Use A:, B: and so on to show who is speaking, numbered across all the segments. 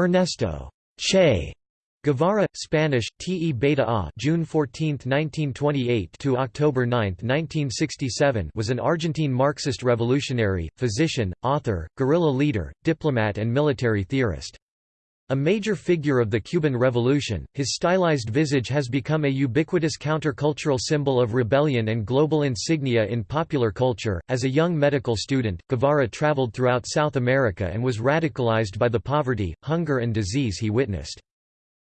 A: Ernesto Che Guevara, Spanish, Te Beta A June 14, 1928 to October 9, 1967 was an Argentine Marxist revolutionary, physician, author, guerrilla leader, diplomat and military theorist. A major figure of the Cuban Revolution, his stylized visage has become a ubiquitous countercultural symbol of rebellion and global insignia in popular culture. As a young medical student, Guevara traveled throughout South America and was radicalized by the poverty, hunger and disease he witnessed.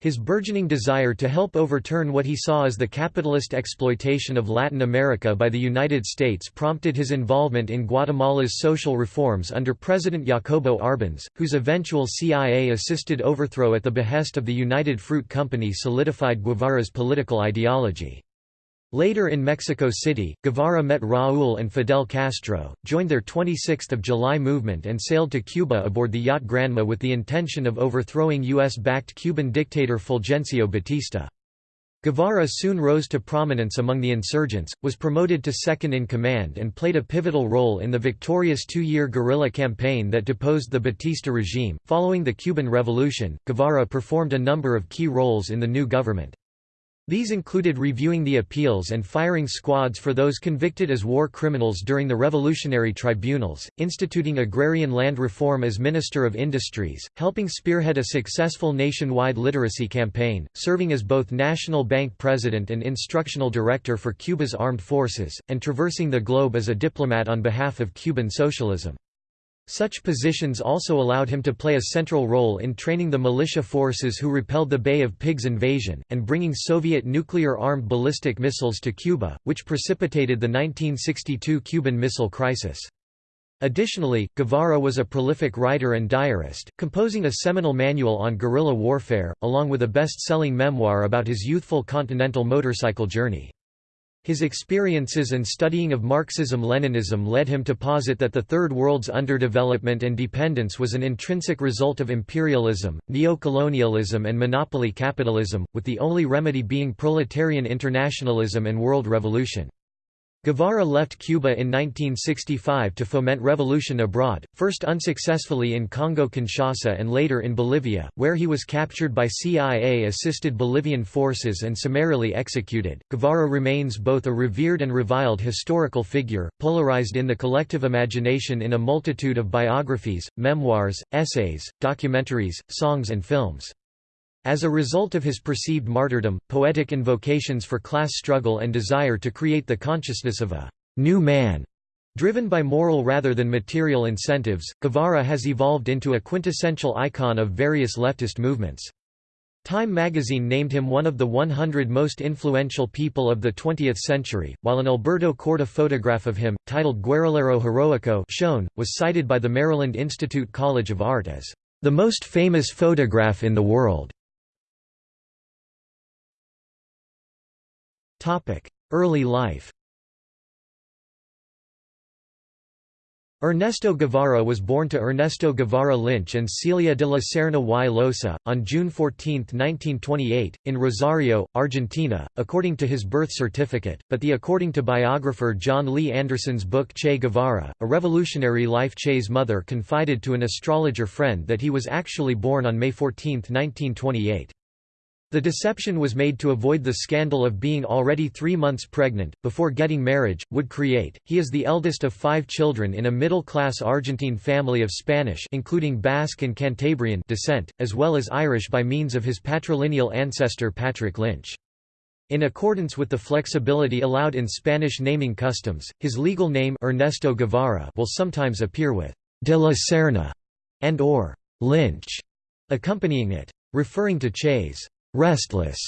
A: His burgeoning desire to help overturn what he saw as the capitalist exploitation of Latin America by the United States prompted his involvement in Guatemala's social reforms under President Jacobo Arbenz, whose eventual CIA-assisted overthrow at the behest of the United Fruit Company solidified Guevara's political ideology. Later in Mexico City, Guevara met Raúl and Fidel Castro, joined their 26 July movement and sailed to Cuba aboard the yacht Granma with the intention of overthrowing U.S.-backed Cuban dictator Fulgencio Batista. Guevara soon rose to prominence among the insurgents, was promoted to second-in-command and played a pivotal role in the victorious two-year guerrilla campaign that deposed the Batista regime. Following the Cuban Revolution, Guevara performed a number of key roles in the new government. These included reviewing the appeals and firing squads for those convicted as war criminals during the revolutionary tribunals, instituting agrarian land reform as Minister of Industries, helping spearhead a successful nationwide literacy campaign, serving as both National Bank President and Instructional Director for Cuba's armed forces, and traversing the globe as a diplomat on behalf of Cuban socialism. Such positions also allowed him to play a central role in training the militia forces who repelled the Bay of Pigs invasion, and bringing Soviet nuclear-armed ballistic missiles to Cuba, which precipitated the 1962 Cuban Missile Crisis. Additionally, Guevara was a prolific writer and diarist, composing a seminal manual on guerrilla warfare, along with a best-selling memoir about his youthful continental motorcycle journey. His experiences and studying of Marxism-Leninism led him to posit that the Third World's underdevelopment and dependence was an intrinsic result of imperialism, neocolonialism and monopoly capitalism, with the only remedy being proletarian internationalism and world revolution. Guevara left Cuba in 1965 to foment revolution abroad, first unsuccessfully in Congo-Kinshasa and later in Bolivia, where he was captured by CIA-assisted Bolivian forces and summarily executed. Guevara remains both a revered and reviled historical figure, polarized in the collective imagination in a multitude of biographies, memoirs, essays, documentaries, songs and films. As a result of his perceived martyrdom, poetic invocations for class struggle and desire to create the consciousness of a «new man» Driven by moral rather than material incentives, Guevara has evolved into a quintessential icon of various leftist movements. Time magazine named him one of the 100 most influential people of the 20th century, while an Alberto Korda photograph of him, titled Guerrillero Heroico shown, was cited by the Maryland Institute College of Art as the most famous photograph in the world. Early life Ernesto Guevara was born to Ernesto Guevara Lynch and Celia de la Serna y Losa, on June 14, 1928, in Rosario, Argentina, according to his birth certificate, but the according to biographer Jon Lee Anderson's book Che Guevara, a revolutionary life Che's mother confided to an astrologer friend that he was actually born on May 14, 1928. The deception was made to avoid the scandal of being already three months pregnant, before getting marriage, would create. He is the eldest of five children in a middle-class Argentine family of Spanish including Basque and Cantabrian descent, as well as Irish by means of his patrilineal ancestor Patrick Lynch. In accordance with the flexibility allowed in Spanish naming customs, his legal name Ernesto Guevara will sometimes appear with de la Serna and or Lynch accompanying it. Referring to Che's restless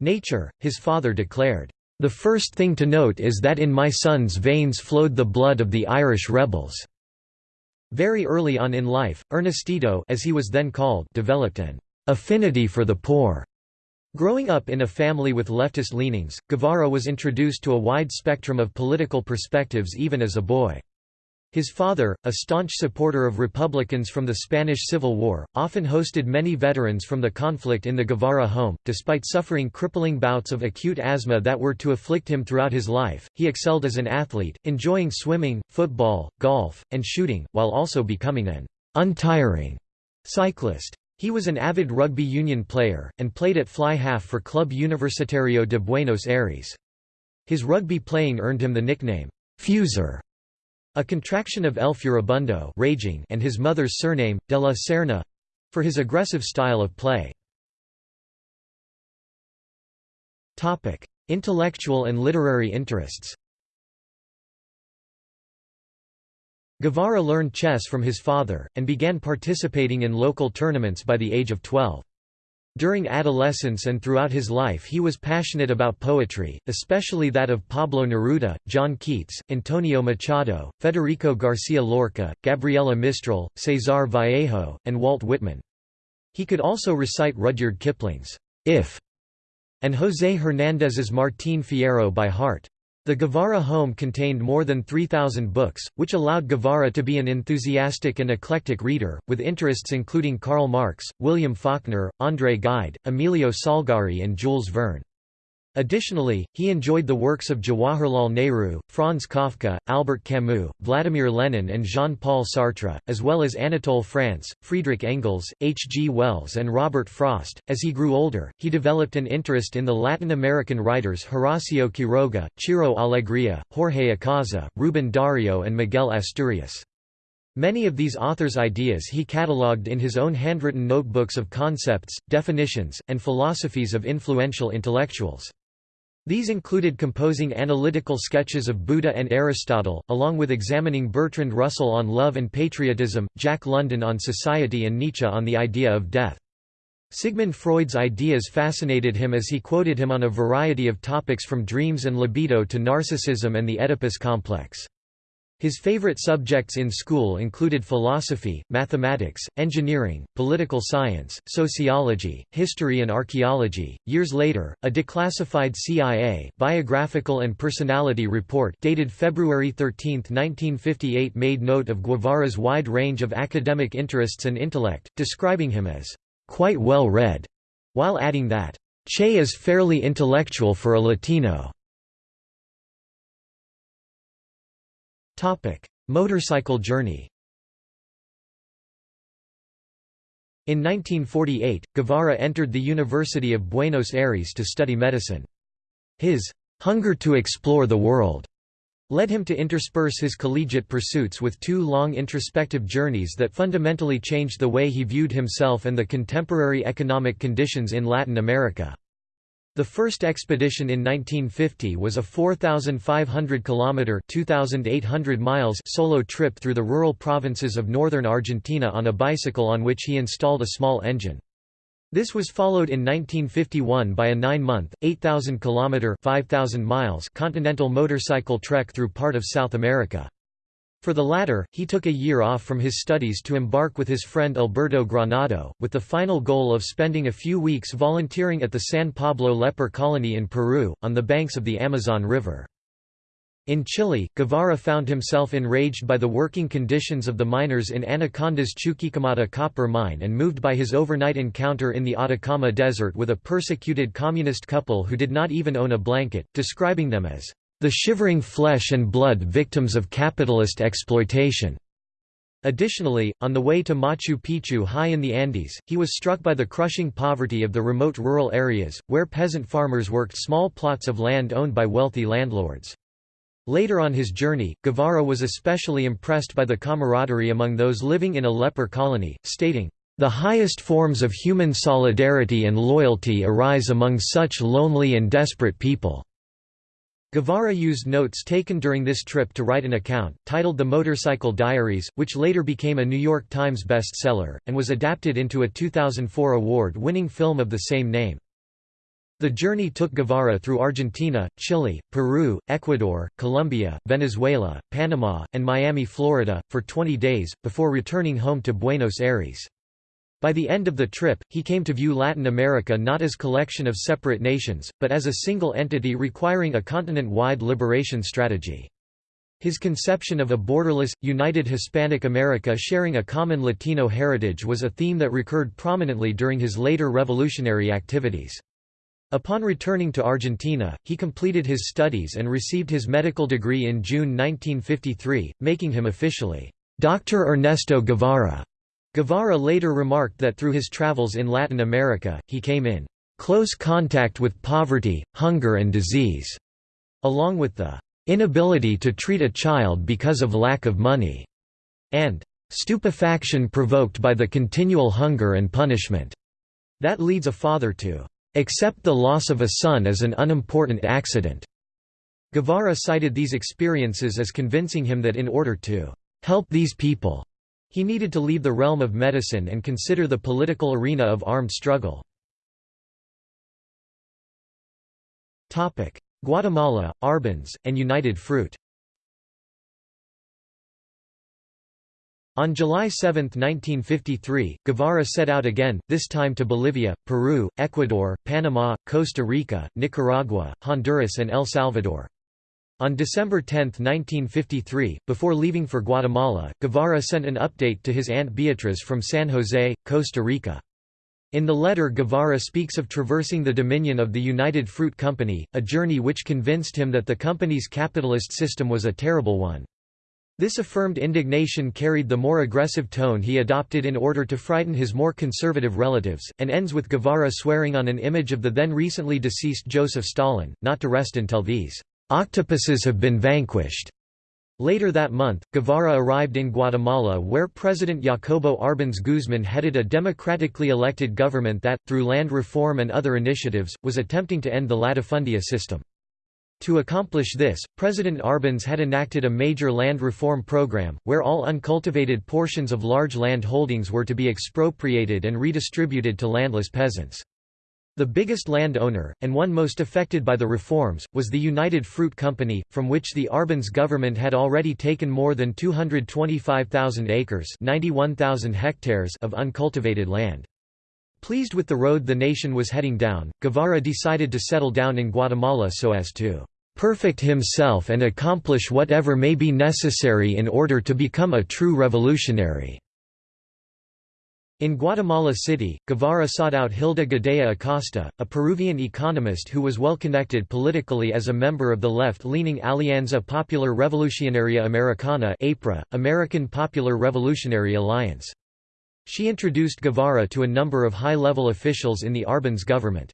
A: nature, his father declared, "...the first thing to note is that in my son's veins flowed the blood of the Irish rebels." Very early on in life, Ernestito as he was then called developed an affinity for the poor. Growing up in a family with leftist leanings, Guevara was introduced to a wide spectrum of political perspectives even as a boy. His father, a staunch supporter of Republicans from the Spanish Civil War, often hosted many veterans from the conflict in the Guevara home. Despite suffering crippling bouts of acute asthma that were to afflict him throughout his life, he excelled as an athlete, enjoying swimming, football, golf, and shooting, while also becoming an untiring cyclist. He was an avid rugby union player, and played at fly half for Club Universitario de Buenos Aires. His rugby playing earned him the nickname, Fuser, a contraction of El Furibundo raging and his mother's surname, de la Serna, for his aggressive style of play. Intellectual and literary interests Guevara learned chess from his father, and began participating in local tournaments by the age of 12. During adolescence and throughout his life he was passionate about poetry, especially that of Pablo Neruda, John Keats, Antonio Machado, Federico Garcia Lorca, Gabriela Mistral, César Vallejo, and Walt Whitman. He could also recite Rudyard Kipling's If and José Hernández's Martín Fierro by heart. The Guevara home contained more than 3,000 books, which allowed Guevara to be an enthusiastic and eclectic reader, with interests including Karl Marx, William Faulkner, André Gide, Emilio Salgari and Jules Verne. Additionally, he enjoyed the works of Jawaharlal Nehru, Franz Kafka, Albert Camus, Vladimir Lenin and Jean-Paul Sartre, as well as Anatole France, Friedrich Engels, H. G. Wells and Robert Frost. As he grew older, he developed an interest in the Latin American writers Horacio Quiroga, Ciro Alegria, Jorge Icaza, Rubén Darío and Miguel Asturias. Many of these authors' ideas he catalogued in his own handwritten notebooks of concepts, definitions, and philosophies of influential intellectuals. These included composing analytical sketches of Buddha and Aristotle, along with examining Bertrand Russell on love and patriotism, Jack London on society and Nietzsche on the idea of death. Sigmund Freud's ideas fascinated him as he quoted him on a variety of topics from dreams and libido to narcissism and the Oedipus complex. His favorite subjects in school included philosophy, mathematics, engineering, political science, sociology, history and archaeology. Years later, a declassified CIA biographical and personality report dated February 13, 1958 made note of Guevara's wide range of academic interests and intellect, describing him as quite well read, while adding that Che is fairly intellectual for a Latino. Topic: Motorcycle journey. In 1948, Guevara entered the University of Buenos Aires to study medicine. His hunger to explore the world led him to intersperse his collegiate pursuits with two long introspective journeys that fundamentally changed the way he viewed himself and the contemporary economic conditions in Latin America. The first expedition in 1950 was a 4,500 kilometer (2,800 miles) solo trip through the rural provinces of northern Argentina on a bicycle on which he installed a small engine. This was followed in 1951 by a 9-month, 8,000 kilometer (5,000 miles) continental motorcycle trek through part of South America. For the latter, he took a year off from his studies to embark with his friend Alberto Granado, with the final goal of spending a few weeks volunteering at the San Pablo leper colony in Peru, on the banks of the Amazon River. In Chile, Guevara found himself enraged by the working conditions of the miners in Anaconda's Chuquicamata copper mine and moved by his overnight encounter in the Atacama Desert with a persecuted communist couple who did not even own a blanket, describing them as the shivering flesh and blood victims of capitalist exploitation. Additionally, on the way to Machu Picchu high in the Andes, he was struck by the crushing poverty of the remote rural areas, where peasant farmers worked small plots of land owned by wealthy landlords. Later on his journey, Guevara was especially impressed by the camaraderie among those living in a leper colony, stating, "...the highest forms of human solidarity and loyalty arise among such lonely and desperate people." Guevara used notes taken during this trip to write an account, titled The Motorcycle Diaries, which later became a New York Times bestseller, and was adapted into a 2004 award-winning film of the same name. The journey took Guevara through Argentina, Chile, Peru, Ecuador, Colombia, Venezuela, Panama, and Miami, Florida, for 20 days, before returning home to Buenos Aires. By the end of the trip, he came to view Latin America not as a collection of separate nations, but as a single entity requiring a continent-wide liberation strategy. His conception of a borderless, united Hispanic America sharing a common Latino heritage was a theme that recurred prominently during his later revolutionary activities. Upon returning to Argentina, he completed his studies and received his medical degree in June 1953, making him officially, Dr. Ernesto Guevara. Guevara later remarked that through his travels in Latin America, he came in close contact with poverty, hunger and disease, along with the inability to treat a child because of lack of money, and stupefaction provoked by the continual hunger and punishment, that leads a father to accept the loss of a son as an unimportant accident. Guevara cited these experiences as convincing him that in order to help these people, he needed to leave the realm of medicine and consider the political arena of armed struggle. Guatemala, Arbenz, and United Fruit On July 7, 1953, Guevara set out again, this time to Bolivia, Peru, Ecuador, Panama, Costa Rica, Nicaragua, Honduras and El Salvador. On December 10, 1953, before leaving for Guatemala, Guevara sent an update to his Aunt Beatriz from San Jose, Costa Rica. In the letter Guevara speaks of traversing the dominion of the United Fruit Company, a journey which convinced him that the company's capitalist system was a terrible one. This affirmed indignation carried the more aggressive tone he adopted in order to frighten his more conservative relatives, and ends with Guevara swearing on an image of the then recently deceased Joseph Stalin, not to rest until these Octopuses have been vanquished. Later that month, Guevara arrived in Guatemala where President Jacobo Arbenz Guzman headed a democratically elected government that, through land reform and other initiatives, was attempting to end the latifundia system. To accomplish this, President Arbenz had enacted a major land reform program, where all uncultivated portions of large land holdings were to be expropriated and redistributed to landless peasants. The biggest landowner, and one most affected by the reforms, was the United Fruit Company, from which the Arbenz government had already taken more than 225,000 acres hectares of uncultivated land. Pleased with the road the nation was heading down, Guevara decided to settle down in Guatemala so as to "...perfect himself and accomplish whatever may be necessary in order to become a true revolutionary." In Guatemala City, Guevara sought out Hilda Gadea Acosta, a Peruvian economist who was well connected politically as a member of the left-leaning Alianza Popular Revolucionaria Americana APRA, American Popular Revolutionary Alliance. She introduced Guevara to a number of high-level officials in the Arbenz government.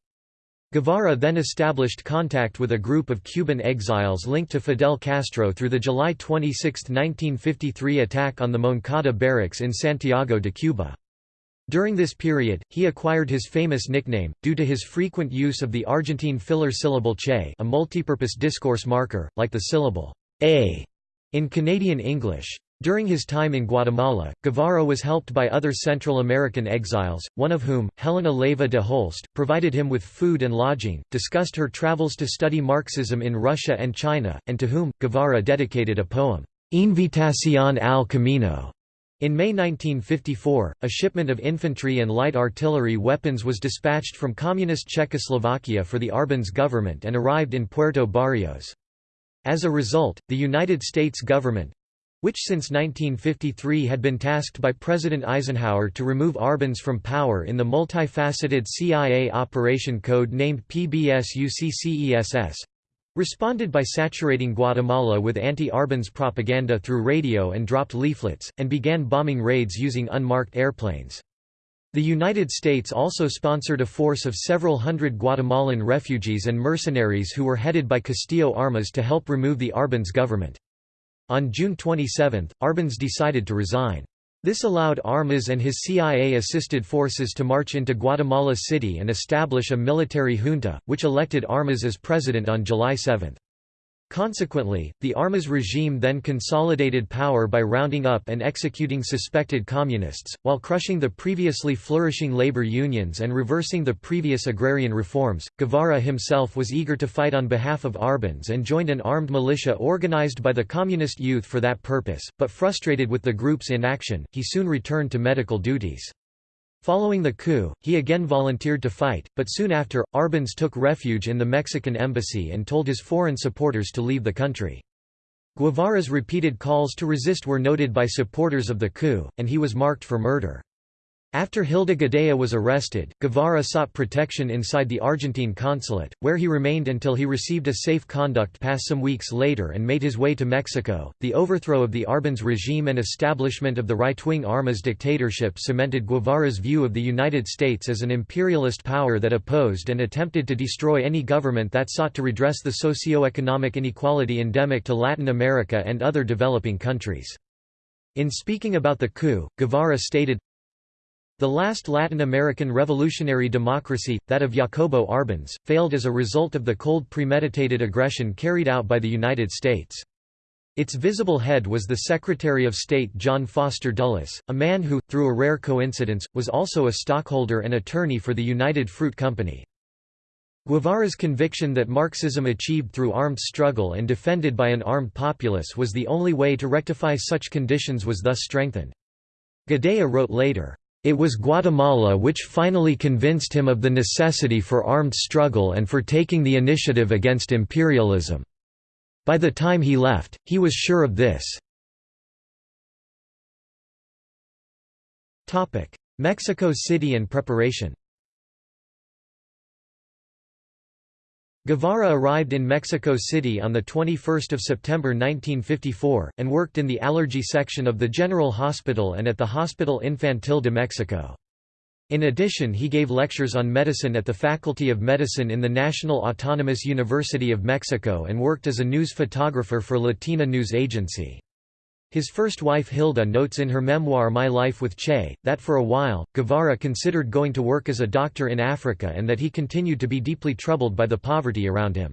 A: Guevara then established contact with a group of Cuban exiles linked to Fidel Castro through the July 26, 1953 attack on the Moncada barracks in Santiago de Cuba. During this period, he acquired his famous nickname, due to his frequent use of the Argentine filler syllable che a multipurpose discourse marker, like the syllable a in Canadian English. During his time in Guatemala, Guevara was helped by other Central American exiles, one of whom, Helena Leiva de Holst, provided him with food and lodging, discussed her travels to study Marxism in Russia and China, and to whom, Guevara dedicated a poem, Invitación al Camino, in May 1954, a shipment of infantry and light artillery weapons was dispatched from Communist Czechoslovakia for the Arbenz government and arrived in Puerto Barrios. As a result, the United States government—which since 1953 had been tasked by President Eisenhower to remove Arbenz from power in the multifaceted CIA operation code named PBSuccess, responded by saturating Guatemala with anti-Arbenz propaganda through radio and dropped leaflets, and began bombing raids using unmarked airplanes. The United States also sponsored a force of several hundred Guatemalan refugees and mercenaries who were headed by Castillo Armas to help remove the Arbenz government. On June 27, Arbenz decided to resign. This allowed Armas and his CIA-assisted forces to march into Guatemala City and establish a military junta, which elected Armas as president on July 7. Consequently, the Armas regime then consolidated power by rounding up and executing suspected communists, while crushing the previously flourishing labor unions and reversing the previous agrarian reforms. Guevara himself was eager to fight on behalf of Arbenz and joined an armed militia organized by the Communist Youth for that purpose, but frustrated with the group's inaction, he soon returned to medical duties. Following the coup, he again volunteered to fight, but soon after, Arbenz took refuge in the Mexican embassy and told his foreign supporters to leave the country. Guevara's repeated calls to resist were noted by supporters of the coup, and he was marked for murder. After Hilda Gadea was arrested, Guevara sought protection inside the Argentine consulate, where he remained until he received a safe conduct pass some weeks later and made his way to Mexico. The overthrow of the Arbenz regime and establishment of the right wing Armas dictatorship cemented Guevara's view of the United States as an imperialist power that opposed and attempted to destroy any government that sought to redress the socio-economic inequality endemic to Latin America and other developing countries. In speaking about the coup, Guevara stated, the last Latin American revolutionary democracy, that of Jacobo Arbenz, failed as a result of the cold premeditated aggression carried out by the United States. Its visible head was the Secretary of State John Foster Dulles, a man who, through a rare coincidence, was also a stockholder and attorney for the United Fruit Company. Guevara's conviction that Marxism achieved through armed struggle and defended by an armed populace was the only way to rectify such conditions was thus strengthened. Gadea wrote later, it was Guatemala which finally convinced him of the necessity for armed struggle and for taking the initiative against imperialism. By the time he left, he was sure of this. Mexico City and preparation Guevara arrived in Mexico City on 21 September 1954, and worked in the allergy section of the General Hospital and at the Hospital Infantil de Mexico. In addition he gave lectures on medicine at the Faculty of Medicine in the National Autonomous University of Mexico and worked as a news photographer for Latina News Agency. His first wife Hilda notes in her memoir My Life with Che, that for a while, Guevara considered going to work as a doctor in Africa and that he continued to be deeply troubled by the poverty around him.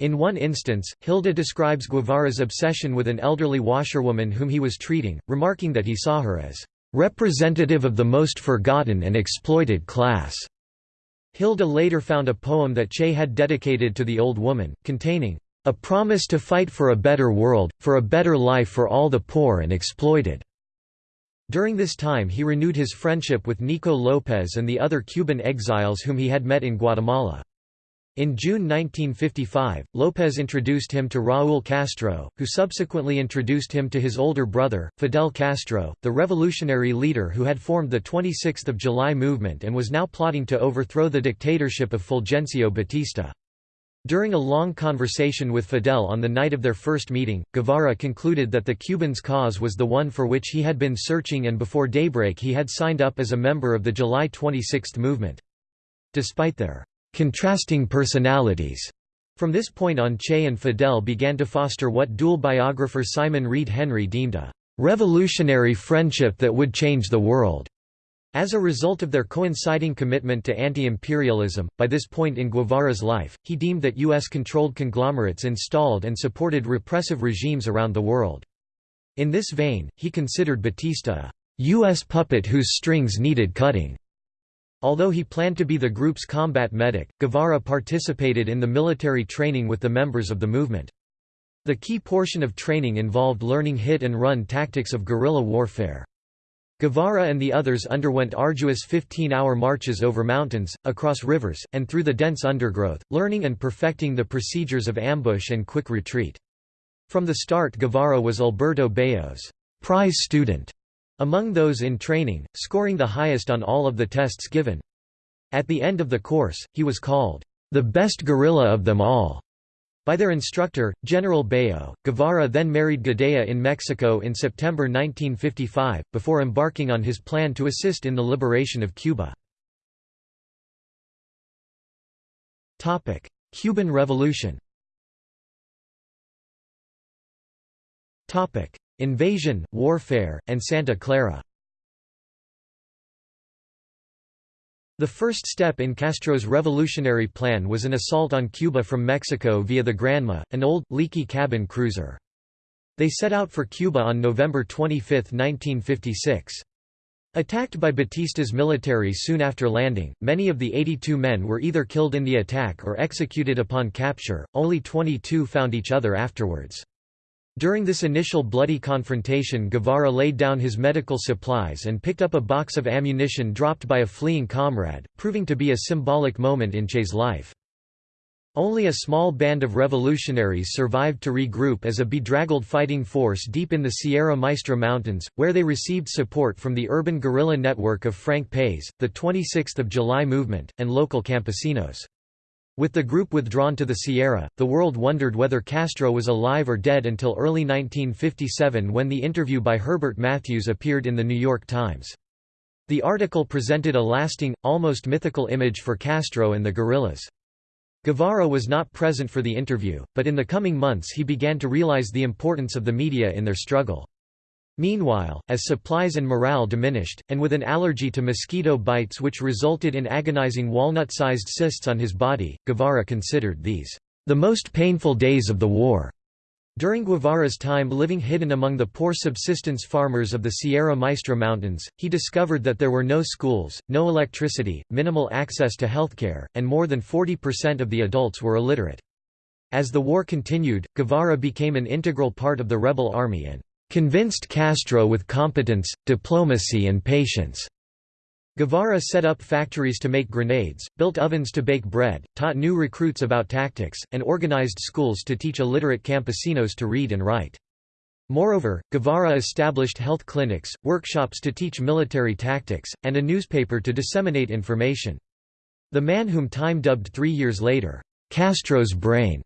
A: In one instance, Hilda describes Guevara's obsession with an elderly washerwoman whom he was treating, remarking that he saw her as representative of the most forgotten and exploited class. Hilda later found a poem that Che had dedicated to the old woman, containing a promise to fight for a better world, for a better life for all the poor and exploited. During this time he renewed his friendship with Nico López and the other Cuban exiles whom he had met in Guatemala. In June 1955, López introduced him to Raúl Castro, who subsequently introduced him to his older brother, Fidel Castro, the revolutionary leader who had formed the 26 July movement and was now plotting to overthrow the dictatorship of Fulgencio Batista. During a long conversation with Fidel on the night of their first meeting, Guevara concluded that the Cubans' cause was the one for which he had been searching and before daybreak he had signed up as a member of the July 26 movement. Despite their contrasting personalities, from this point on Che and Fidel began to foster what dual biographer Simon Reid-Henry deemed a revolutionary friendship that would change the world. As a result of their coinciding commitment to anti-imperialism, by this point in Guevara's life, he deemed that U.S.-controlled conglomerates installed and supported repressive regimes around the world. In this vein, he considered Batista a U.S. puppet whose strings needed cutting. Although he planned to be the group's combat medic, Guevara participated in the military training with the members of the movement. The key portion of training involved learning hit-and-run tactics of guerrilla warfare. Guevara and the others underwent arduous 15-hour marches over mountains, across rivers, and through the dense undergrowth, learning and perfecting the procedures of ambush and quick retreat. From the start Guevara was Alberto Bayo's prize student among those in training, scoring the highest on all of the tests given. At the end of the course, he was called the best guerrilla of them all. By their instructor, General Bayo, Guevara then married Gadea in Mexico in September 1955, before embarking on his plan to assist in the liberation of Cuba. Cuban Revolution Invasion, warfare, and Santa Clara The first step in Castro's revolutionary plan was an assault on Cuba from Mexico via the Granma, an old, leaky cabin cruiser. They set out for Cuba on November 25, 1956. Attacked by Batista's military soon after landing, many of the 82 men were either killed in the attack or executed upon capture, only 22 found each other afterwards. During this initial bloody confrontation Guevara laid down his medical supplies and picked up a box of ammunition dropped by a fleeing comrade, proving to be a symbolic moment in Che's life. Only a small band of revolutionaries survived to regroup as a bedraggled fighting force deep in the Sierra Maestra Mountains, where they received support from the urban guerrilla network of Frank País, the 26th of July movement, and local campesinos. With the group withdrawn to the Sierra, the world wondered whether Castro was alive or dead until early 1957 when the interview by Herbert Matthews appeared in The New York Times. The article presented a lasting, almost mythical image for Castro and the guerrillas. Guevara was not present for the interview, but in the coming months he began to realize the importance of the media in their struggle. Meanwhile, as supplies and morale diminished, and with an allergy to mosquito bites which resulted in agonizing walnut-sized cysts on his body, Guevara considered these, "...the most painful days of the war." During Guevara's time living hidden among the poor subsistence farmers of the Sierra Maestra Mountains, he discovered that there were no schools, no electricity, minimal access to healthcare, and more than 40% of the adults were illiterate. As the war continued, Guevara became an integral part of the rebel army and convinced Castro with competence, diplomacy and patience. Guevara set up factories to make grenades, built ovens to bake bread, taught new recruits about tactics, and organized schools to teach illiterate campesinos to read and write. Moreover, Guevara established health clinics, workshops to teach military tactics, and a newspaper to disseminate information. The man whom Time dubbed three years later, Castro's brain,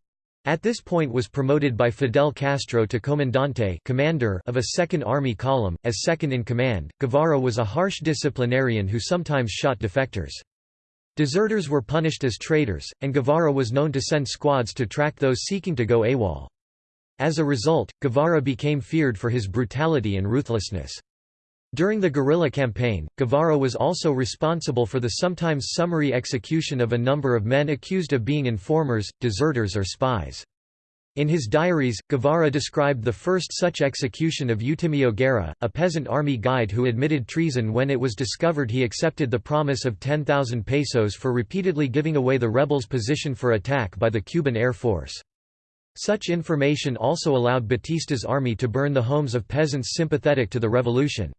A: at this point was promoted by Fidel Castro to comandante commander of a Second Army column, as second in command. Guevara was a harsh disciplinarian who sometimes shot defectors. Deserters were punished as traitors, and Guevara was known to send squads to track those seeking to go AWOL. As a result, Guevara became feared for his brutality and ruthlessness. During the guerrilla campaign, Guevara was also responsible for the sometimes summary execution of a number of men accused of being informers, deserters or spies. In his diaries, Guevara described the first such execution of Eutimio Guerra, a peasant army guide who admitted treason when it was discovered he accepted the promise of 10,000 pesos for repeatedly giving away the rebels' position for attack by the Cuban Air Force. Such information also allowed Batista's army to burn the homes of peasants sympathetic to the revolution.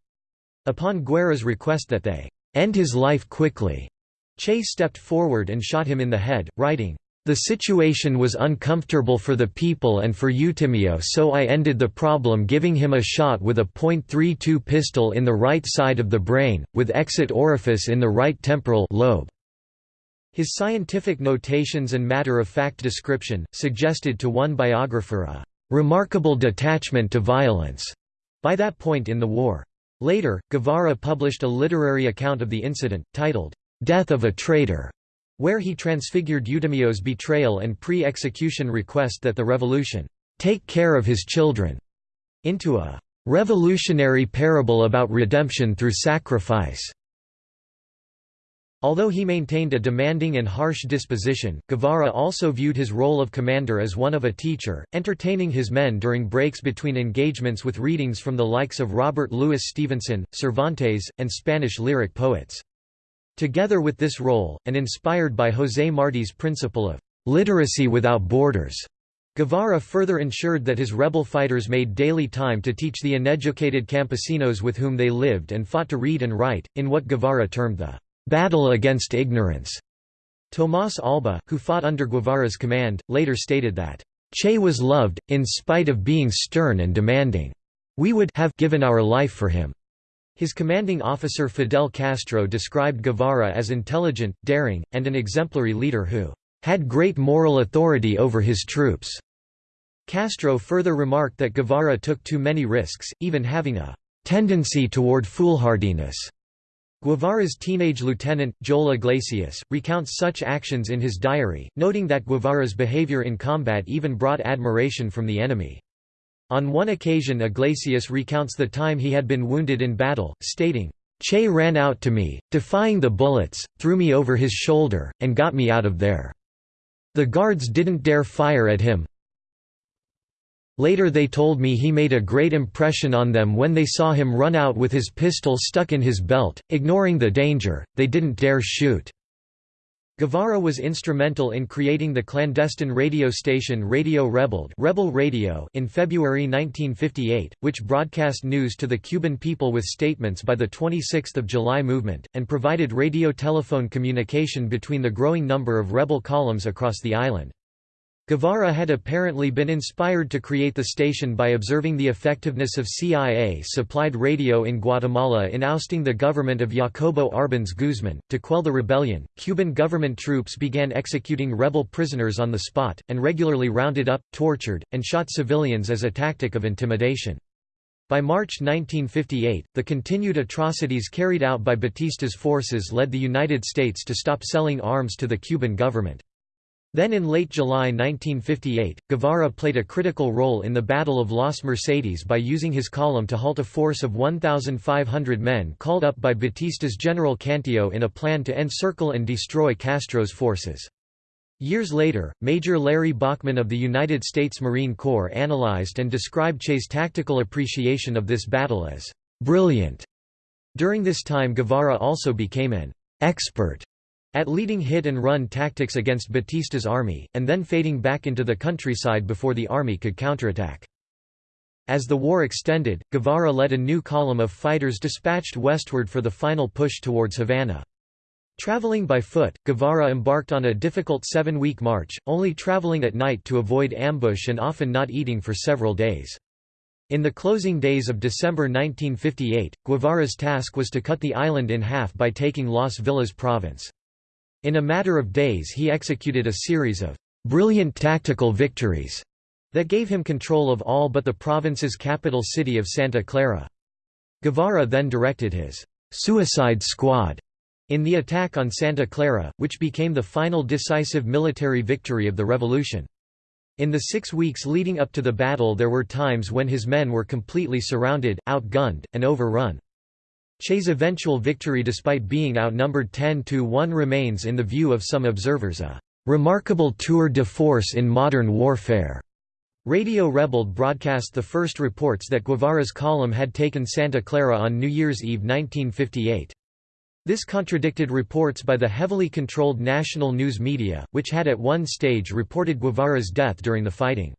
A: Upon Guerra's request that they end his life quickly, Che stepped forward and shot him in the head, writing, the situation was uncomfortable for the people and for Eutimio so I ended the problem giving him a shot with a .32 pistol in the right side of the brain, with exit orifice in the right temporal lobe. His scientific notations and matter-of-fact description, suggested to one biographer a «remarkable detachment to violence» by that point in the war. Later, Guevara published a literary account of the incident, titled, "'Death of a Traitor' where he transfigured Eutimio's betrayal and pre-execution request that the revolution "'take care of his children' into a "'revolutionary parable about redemption through sacrifice' Although he maintained a demanding and harsh disposition, Guevara also viewed his role of commander as one of a teacher, entertaining his men during breaks between engagements with readings from the likes of Robert Louis Stevenson, Cervantes, and Spanish lyric poets. Together with this role, and inspired by José Martí's principle of literacy without borders, Guevara further ensured that his rebel fighters made daily time to teach the uneducated campesinos with whom they lived and fought to read and write, in what Guevara termed the battle against ignorance. Tomás Alba, who fought under Guevara's command, later stated that, Che was loved, in spite of being stern and demanding. We would have given our life for him. His commanding officer Fidel Castro described Guevara as intelligent, daring, and an exemplary leader who had great moral authority over his troops. Castro further remarked that Guevara took too many risks, even having a tendency toward foolhardiness. Guevara's teenage lieutenant, Joel Iglesias, recounts such actions in his diary, noting that Guevara's behavior in combat even brought admiration from the enemy. On one occasion Iglesias recounts the time he had been wounded in battle, stating, Che ran out to me, defying the bullets, threw me over his shoulder, and got me out of there. The guards didn't dare fire at him, Later they told me he made a great impression on them when they saw him run out with his pistol stuck in his belt, ignoring the danger, they didn't dare shoot. Guevara was instrumental in creating the clandestine radio station Radio Rebelde Rebel Radio in February 1958, which broadcast news to the Cuban people with statements by the 26 July movement, and provided radio-telephone communication between the growing number of rebel columns across the island. Guevara had apparently been inspired to create the station by observing the effectiveness of CIA-supplied radio in Guatemala in ousting the government of Jacobo Arbenz Guzman. To quell the rebellion, Cuban government troops began executing rebel prisoners on the spot, and regularly rounded up, tortured, and shot civilians as a tactic of intimidation. By March 1958, the continued atrocities carried out by Batista's forces led the United States to stop selling arms to the Cuban government. Then in late July 1958, Guevara played a critical role in the Battle of Las Mercedes by using his column to halt a force of 1,500 men called up by Batista's General Cantillo in a plan to encircle and destroy Castro's forces. Years later, Major Larry Bockman of the United States Marine Corps analyzed and described Che's tactical appreciation of this battle as brilliant. During this time Guevara also became an expert at leading hit-and-run tactics against Batista's army, and then fading back into the countryside before the army could counterattack. As the war extended, Guevara led a new column of fighters dispatched westward for the final push towards Havana. Traveling by foot, Guevara embarked on a difficult seven-week march, only traveling at night to avoid ambush and often not eating for several days. In the closing days of December 1958, Guevara's task was to cut the island in half by taking Las Villas province. In a matter of days he executed a series of brilliant tactical victories that gave him control of all but the province's capital city of Santa Clara. Guevara then directed his «suicide squad» in the attack on Santa Clara, which became the final decisive military victory of the revolution. In the six weeks leading up to the battle there were times when his men were completely surrounded, outgunned, and overrun. Che's eventual victory despite being outnumbered 10–1 remains in the view of some observers a "...remarkable tour de force in modern warfare." Radio Rebelde broadcast the first reports that Guevara's column had taken Santa Clara on New Year's Eve 1958. This contradicted reports by the heavily controlled national news media, which had at one stage reported Guevara's death during the fighting.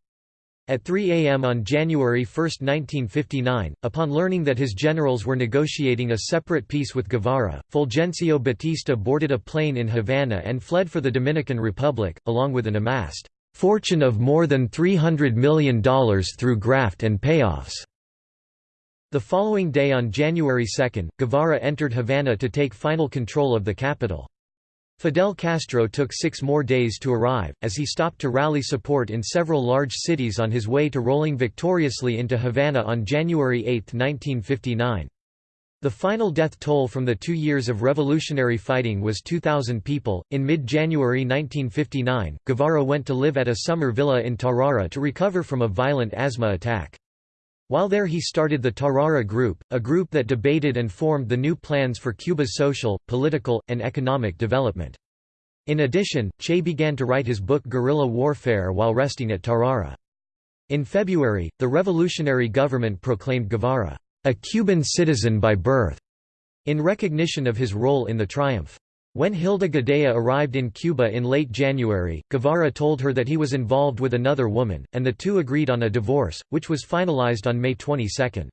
A: At 3 a.m. on January 1, 1959, upon learning that his generals were negotiating a separate peace with Guevara, Fulgencio Batista boarded a plane in Havana and fled for the Dominican Republic, along with an amassed fortune of more than $300 million through graft and payoffs. The following day on January 2, Guevara entered Havana to take final control of the capital. Fidel Castro took six more days to arrive, as he stopped to rally support in several large cities on his way to rolling victoriously into Havana on January 8, 1959. The final death toll from the two years of revolutionary fighting was 2,000 people. In mid January 1959, Guevara went to live at a summer villa in Tarara to recover from a violent asthma attack. While there he started the Tarara Group, a group that debated and formed the new plans for Cuba's social, political, and economic development. In addition, Che began to write his book Guerrilla Warfare while resting at Tarara. In February, the revolutionary government proclaimed Guevara, a Cuban citizen by birth, in recognition of his role in the triumph. When Hilda Gadea arrived in Cuba in late January, Guevara told her that he was involved with another woman, and the two agreed on a divorce, which was finalized on May 22.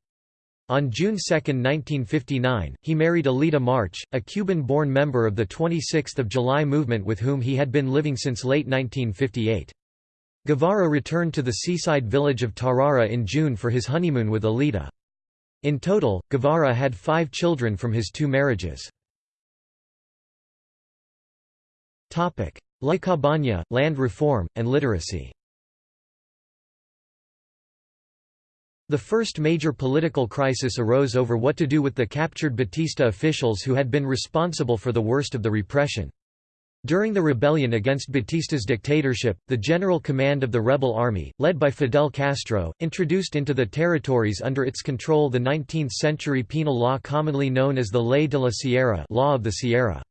A: On June 2, 1959, he married Alida March, a Cuban-born member of the 26th of July movement with whom he had been living since late 1958. Guevara returned to the seaside village of Tarara in June for his honeymoon with Alida. In total, Guevara had five children from his two marriages. La Cabaña, land reform, and literacy The first major political crisis arose over what to do with the captured Batista officials who had been responsible for the worst of the repression. During the rebellion against Batista's dictatorship, the General Command of the rebel army, led by Fidel Castro, introduced into the territories under its control the 19th-century penal law commonly known as the Ley de la Sierra law of the Sierra.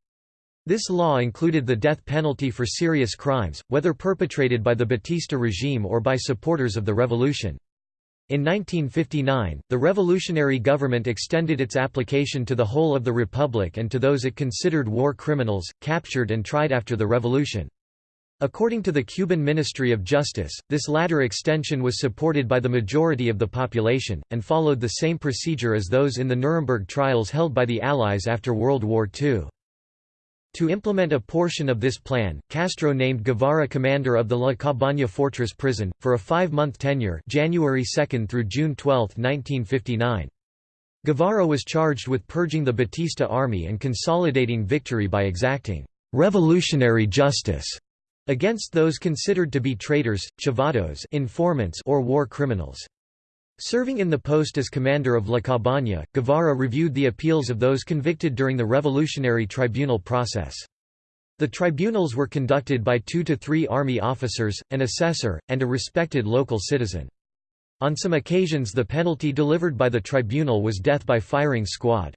A: This law included the death penalty for serious crimes, whether perpetrated by the Batista regime or by supporters of the revolution. In 1959, the revolutionary government extended its application to the whole of the republic and to those it considered war criminals, captured and tried after the revolution. According to the Cuban Ministry of Justice, this latter extension was supported by the majority of the population, and followed the same procedure as those in the Nuremberg trials held by the Allies after World War II. To implement a portion of this plan, Castro named Guevara commander of the La Cabaña fortress prison, for a five-month tenure January 2 through June 12, 1959. Guevara was charged with purging the Batista army and consolidating victory by exacting «revolutionary justice» against those considered to be traitors, chivatos informants or war criminals. Serving in the post as commander of La Cabaña, Guevara reviewed the appeals of those convicted during the revolutionary tribunal process. The tribunals were conducted by two to three army officers, an assessor, and a respected local citizen. On some occasions the penalty delivered by the tribunal was death by firing squad.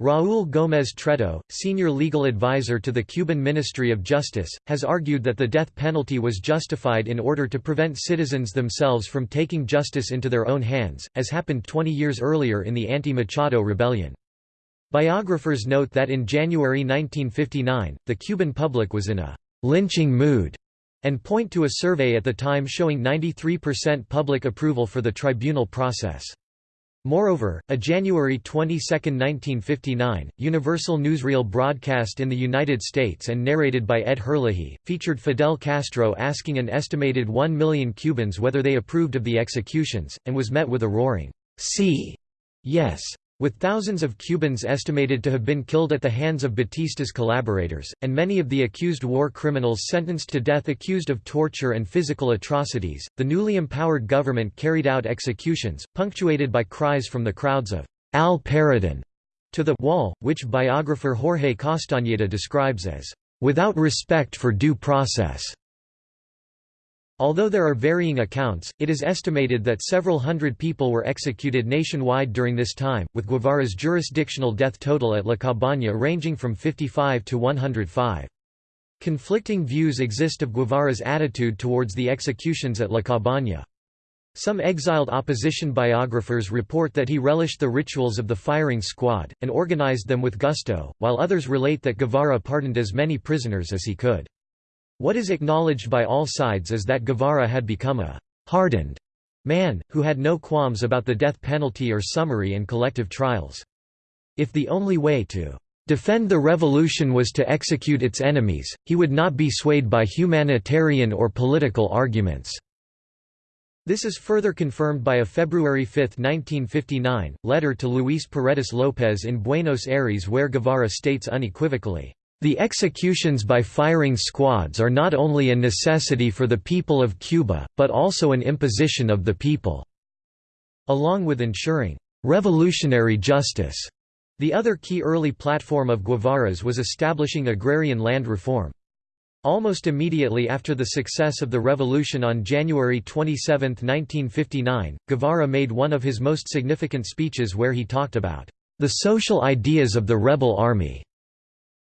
A: Raúl Gómez Treto, senior legal advisor to the Cuban Ministry of Justice, has argued that the death penalty was justified in order to prevent citizens themselves from taking justice into their own hands, as happened 20 years earlier in the anti-Machado rebellion. Biographers note that in January 1959, the Cuban public was in a «lynching mood» and point to a survey at the time showing 93% public approval for the tribunal process. Moreover, a January 22, 1959, Universal Newsreel broadcast in the United States and narrated by Ed Herlihy, featured Fidel Castro asking an estimated 1 million Cubans whether they approved of the executions, and was met with a roaring, "'See! Yes!' With thousands of Cubans estimated to have been killed at the hands of Batista's collaborators, and many of the accused war criminals sentenced to death accused of torture and physical atrocities, the newly empowered government carried out executions, punctuated by cries from the crowds of Al Paredon to the wall, which biographer Jorge Castañeda describes as without respect for due process. Although there are varying accounts, it is estimated that several hundred people were executed nationwide during this time, with Guevara's jurisdictional death total at La Cabaña ranging from 55 to 105. Conflicting views exist of Guevara's attitude towards the executions at La Cabaña. Some exiled opposition biographers report that he relished the rituals of the firing squad, and organized them with gusto, while others relate that Guevara pardoned as many prisoners as he could. What is acknowledged by all sides is that Guevara had become a «hardened» man, who had no qualms about the death penalty or summary and collective trials. If the only way to defend the revolution was to execute its enemies, he would not be swayed by humanitarian or political arguments. This is further confirmed by a February 5, 1959, letter to Luis Paredes López in Buenos Aires where Guevara states unequivocally, the executions by firing squads are not only a necessity for the people of Cuba, but also an imposition of the people." Along with ensuring «revolutionary justice», the other key early platform of Guevara's was establishing agrarian land reform. Almost immediately after the success of the revolution on January 27, 1959, Guevara made one of his most significant speeches where he talked about the social ideas of the rebel army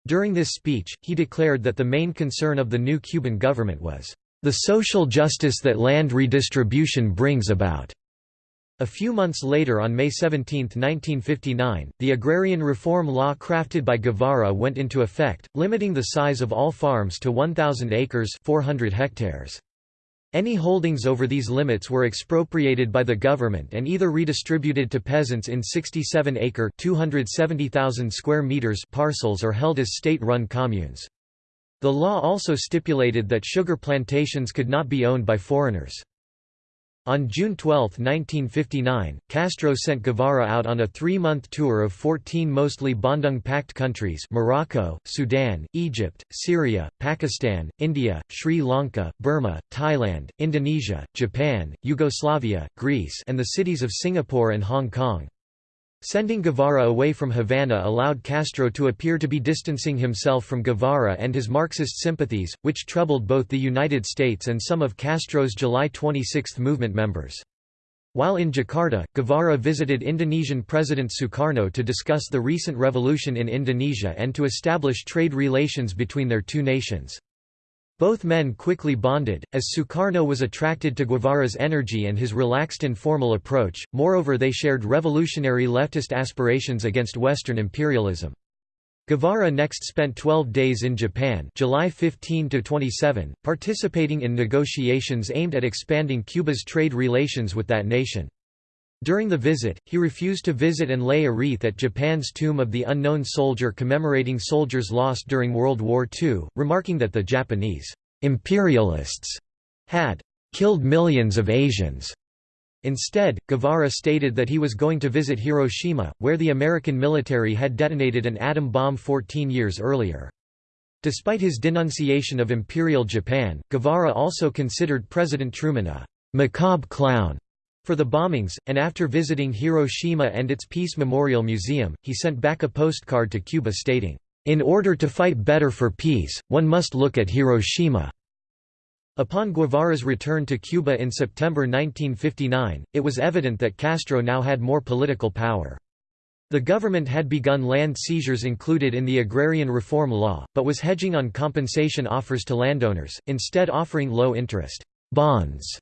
A: during this speech, he declared that the main concern of the new Cuban government was, "...the social justice that land redistribution brings about." A few months later on May 17, 1959, the agrarian reform law crafted by Guevara went into effect, limiting the size of all farms to 1,000 acres 400 hectares. Any holdings over these limits were expropriated by the government and either redistributed to peasants in 67-acre (270,000 square meters) parcels or held as state-run communes. The law also stipulated that sugar plantations could not be owned by foreigners. On June 12, 1959, Castro sent Guevara out on a three-month tour of 14 mostly Bandung-Pact countries Morocco, Sudan, Egypt, Syria, Pakistan, India, Sri Lanka, Burma, Thailand, Indonesia, Japan, Yugoslavia, Greece and the cities of Singapore and Hong Kong. Sending Guevara away from Havana allowed Castro to appear to be distancing himself from Guevara and his Marxist sympathies, which troubled both the United States and some of Castro's July 26 movement members. While in Jakarta, Guevara visited Indonesian President Sukarno to discuss the recent revolution in Indonesia and to establish trade relations between their two nations. Both men quickly bonded, as Sukarno was attracted to Guevara's energy and his relaxed informal approach, moreover they shared revolutionary leftist aspirations against Western imperialism. Guevara next spent 12 days in Japan July 15 27, participating in negotiations aimed at expanding Cuba's trade relations with that nation. During the visit, he refused to visit and lay a wreath at Japan's Tomb of the Unknown Soldier commemorating soldiers lost during World War II, remarking that the Japanese imperialists had killed millions of Asians. Instead, Guevara stated that he was going to visit Hiroshima, where the American military had detonated an atom bomb 14 years earlier. Despite his denunciation of Imperial Japan, Guevara also considered President Truman a «macabre clown» for the bombings, and after visiting Hiroshima and its Peace Memorial Museum, he sent back a postcard to Cuba stating, "...in order to fight better for peace, one must look at Hiroshima." Upon Guevara's return to Cuba in September 1959, it was evident that Castro now had more political power. The government had begun land seizures included in the agrarian reform law, but was hedging on compensation offers to landowners, instead offering low-interest bonds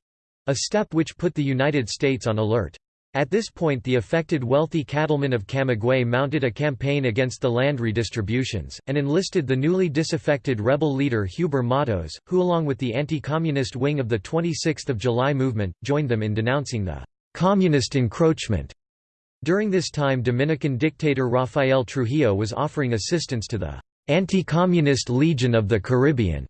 A: a step which put the United States on alert. At this point the affected wealthy cattlemen of Camagüey mounted a campaign against the land redistributions, and enlisted the newly disaffected rebel leader Huber Matos, who along with the anti-communist wing of the 26th of July movement, joined them in denouncing the «communist encroachment». During this time Dominican dictator Rafael Trujillo was offering assistance to the «Anti-Communist Legion of the Caribbean»,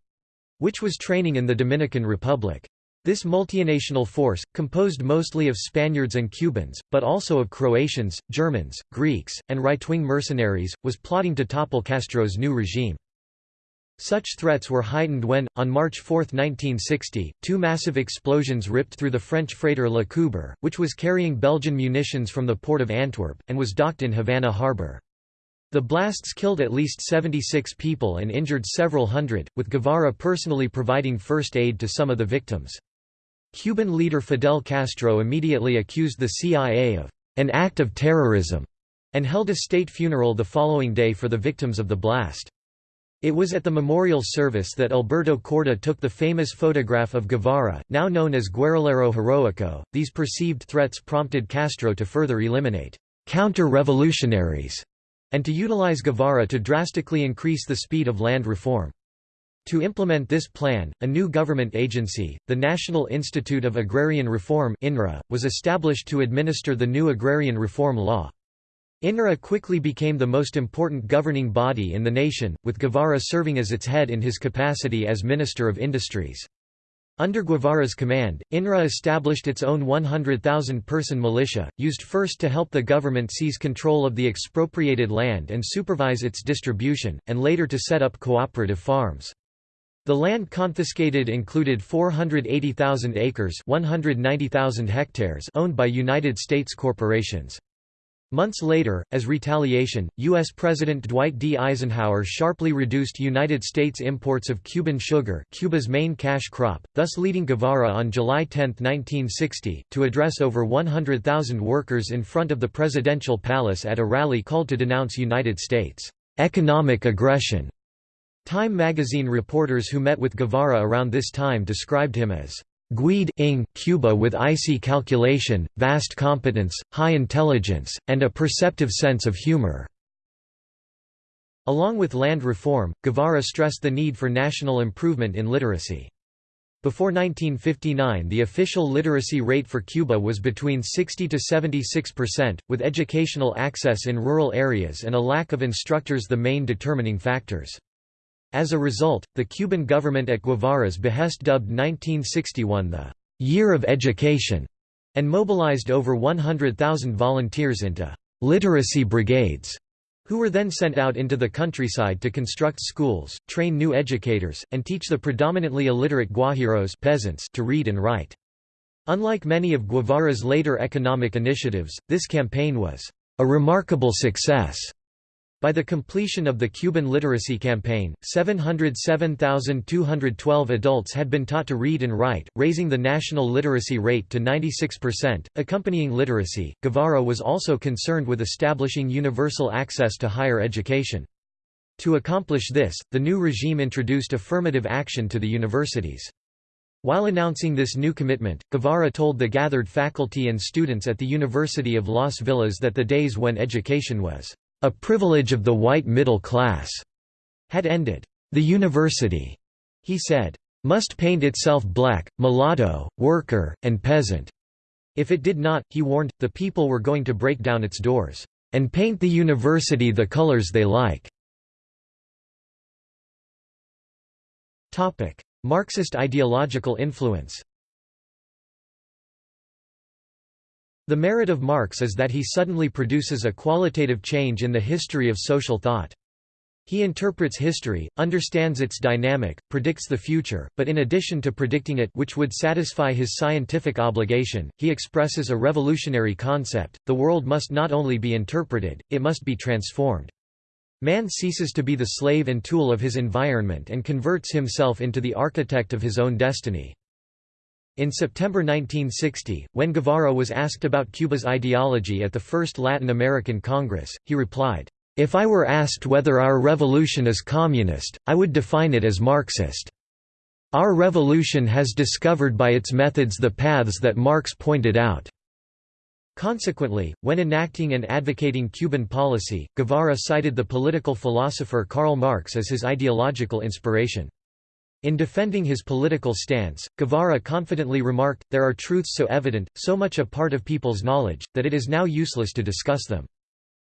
A: which was training in the Dominican Republic. This multinational force, composed mostly of Spaniards and Cubans, but also of Croatians, Germans, Greeks, and right-wing mercenaries, was plotting to topple Castro's new regime. Such threats were heightened when, on March 4, 1960, two massive explosions ripped through the French freighter La Coubre, which was carrying Belgian munitions from the port of Antwerp, and was docked in Havana harbor. The blasts killed at least 76 people and injured several hundred, with Guevara personally providing first aid to some of the victims. Cuban leader Fidel Castro immediately accused the CIA of an act of terrorism and held a state funeral the following day for the victims of the blast. It was at the memorial service that Alberto Korda took the famous photograph of Guevara, now known as Guerrillero Heroico. These perceived threats prompted Castro to further eliminate counter-revolutionaries and to utilize Guevara to drastically increase the speed of land reform. To implement this plan, a new government agency, the National Institute of Agrarian Reform (INRA), was established to administer the new agrarian reform law. INRA quickly became the most important governing body in the nation, with Guevara serving as its head in his capacity as Minister of Industries. Under Guevara's command, INRA established its own 100,000-person militia, used first to help the government seize control of the expropriated land and supervise its distribution, and later to set up cooperative farms. The land confiscated included 480,000 acres 190,000 hectares owned by United States corporations. Months later, as retaliation, U.S. President Dwight D. Eisenhower sharply reduced United States imports of Cuban sugar Cuba's main cash crop, thus leading Guevara on July 10, 1960, to address over 100,000 workers in front of the presidential palace at a rally called to denounce United States' economic aggression. Time magazine reporters who met with Guevara around this time described him as Guide ing Cuba with icy calculation, vast competence, high intelligence, and a perceptive sense of humor. Along with land reform, Guevara stressed the need for national improvement in literacy. Before 1959 the official literacy rate for Cuba was between 60 to 76 percent, with educational access in rural areas and a lack of instructors the main determining factors. As a result, the Cuban government at Guevara's behest dubbed 1961 the «Year of Education» and mobilized over 100,000 volunteers into «literacy brigades» who were then sent out into the countryside to construct schools, train new educators, and teach the predominantly illiterate Guajiros peasants to read and write. Unlike many of Guevara's later economic initiatives, this campaign was a remarkable success. By the completion of the Cuban literacy campaign, 707,212 adults had been taught to read and write, raising the national literacy rate to 96%. Accompanying literacy, Guevara was also concerned with establishing universal access to higher education. To accomplish this, the new regime introduced affirmative action to the universities. While announcing this new commitment, Guevara told the gathered faculty and students at the University of Las Villas that the days when education was a privilege of the white middle class had ended. The university, he said, must paint itself black, mulatto, worker, and peasant. If it did not, he warned, the people were going to break down its doors and paint the university the colors they like. Marxist ideological influence The merit of Marx is that he suddenly produces a qualitative change in the history of social thought. He interprets history, understands its dynamic, predicts the future, but in addition to predicting it which would satisfy his scientific obligation, he expresses a revolutionary concept, the world must not only be interpreted, it must be transformed. Man ceases to be the slave and tool of his environment and converts himself into the architect of his own destiny. In September 1960, when Guevara was asked about Cuba's ideology at the First Latin American Congress, he replied, "'If I were asked whether our revolution is communist, I would define it as Marxist. Our revolution has discovered by its methods the paths that Marx pointed out. Consequently, when enacting and advocating Cuban policy, Guevara cited the political philosopher Karl Marx as his ideological inspiration. In defending his political stance, Guevara confidently remarked, there are truths so evident, so much a part of people's knowledge, that it is now useless to discuss them.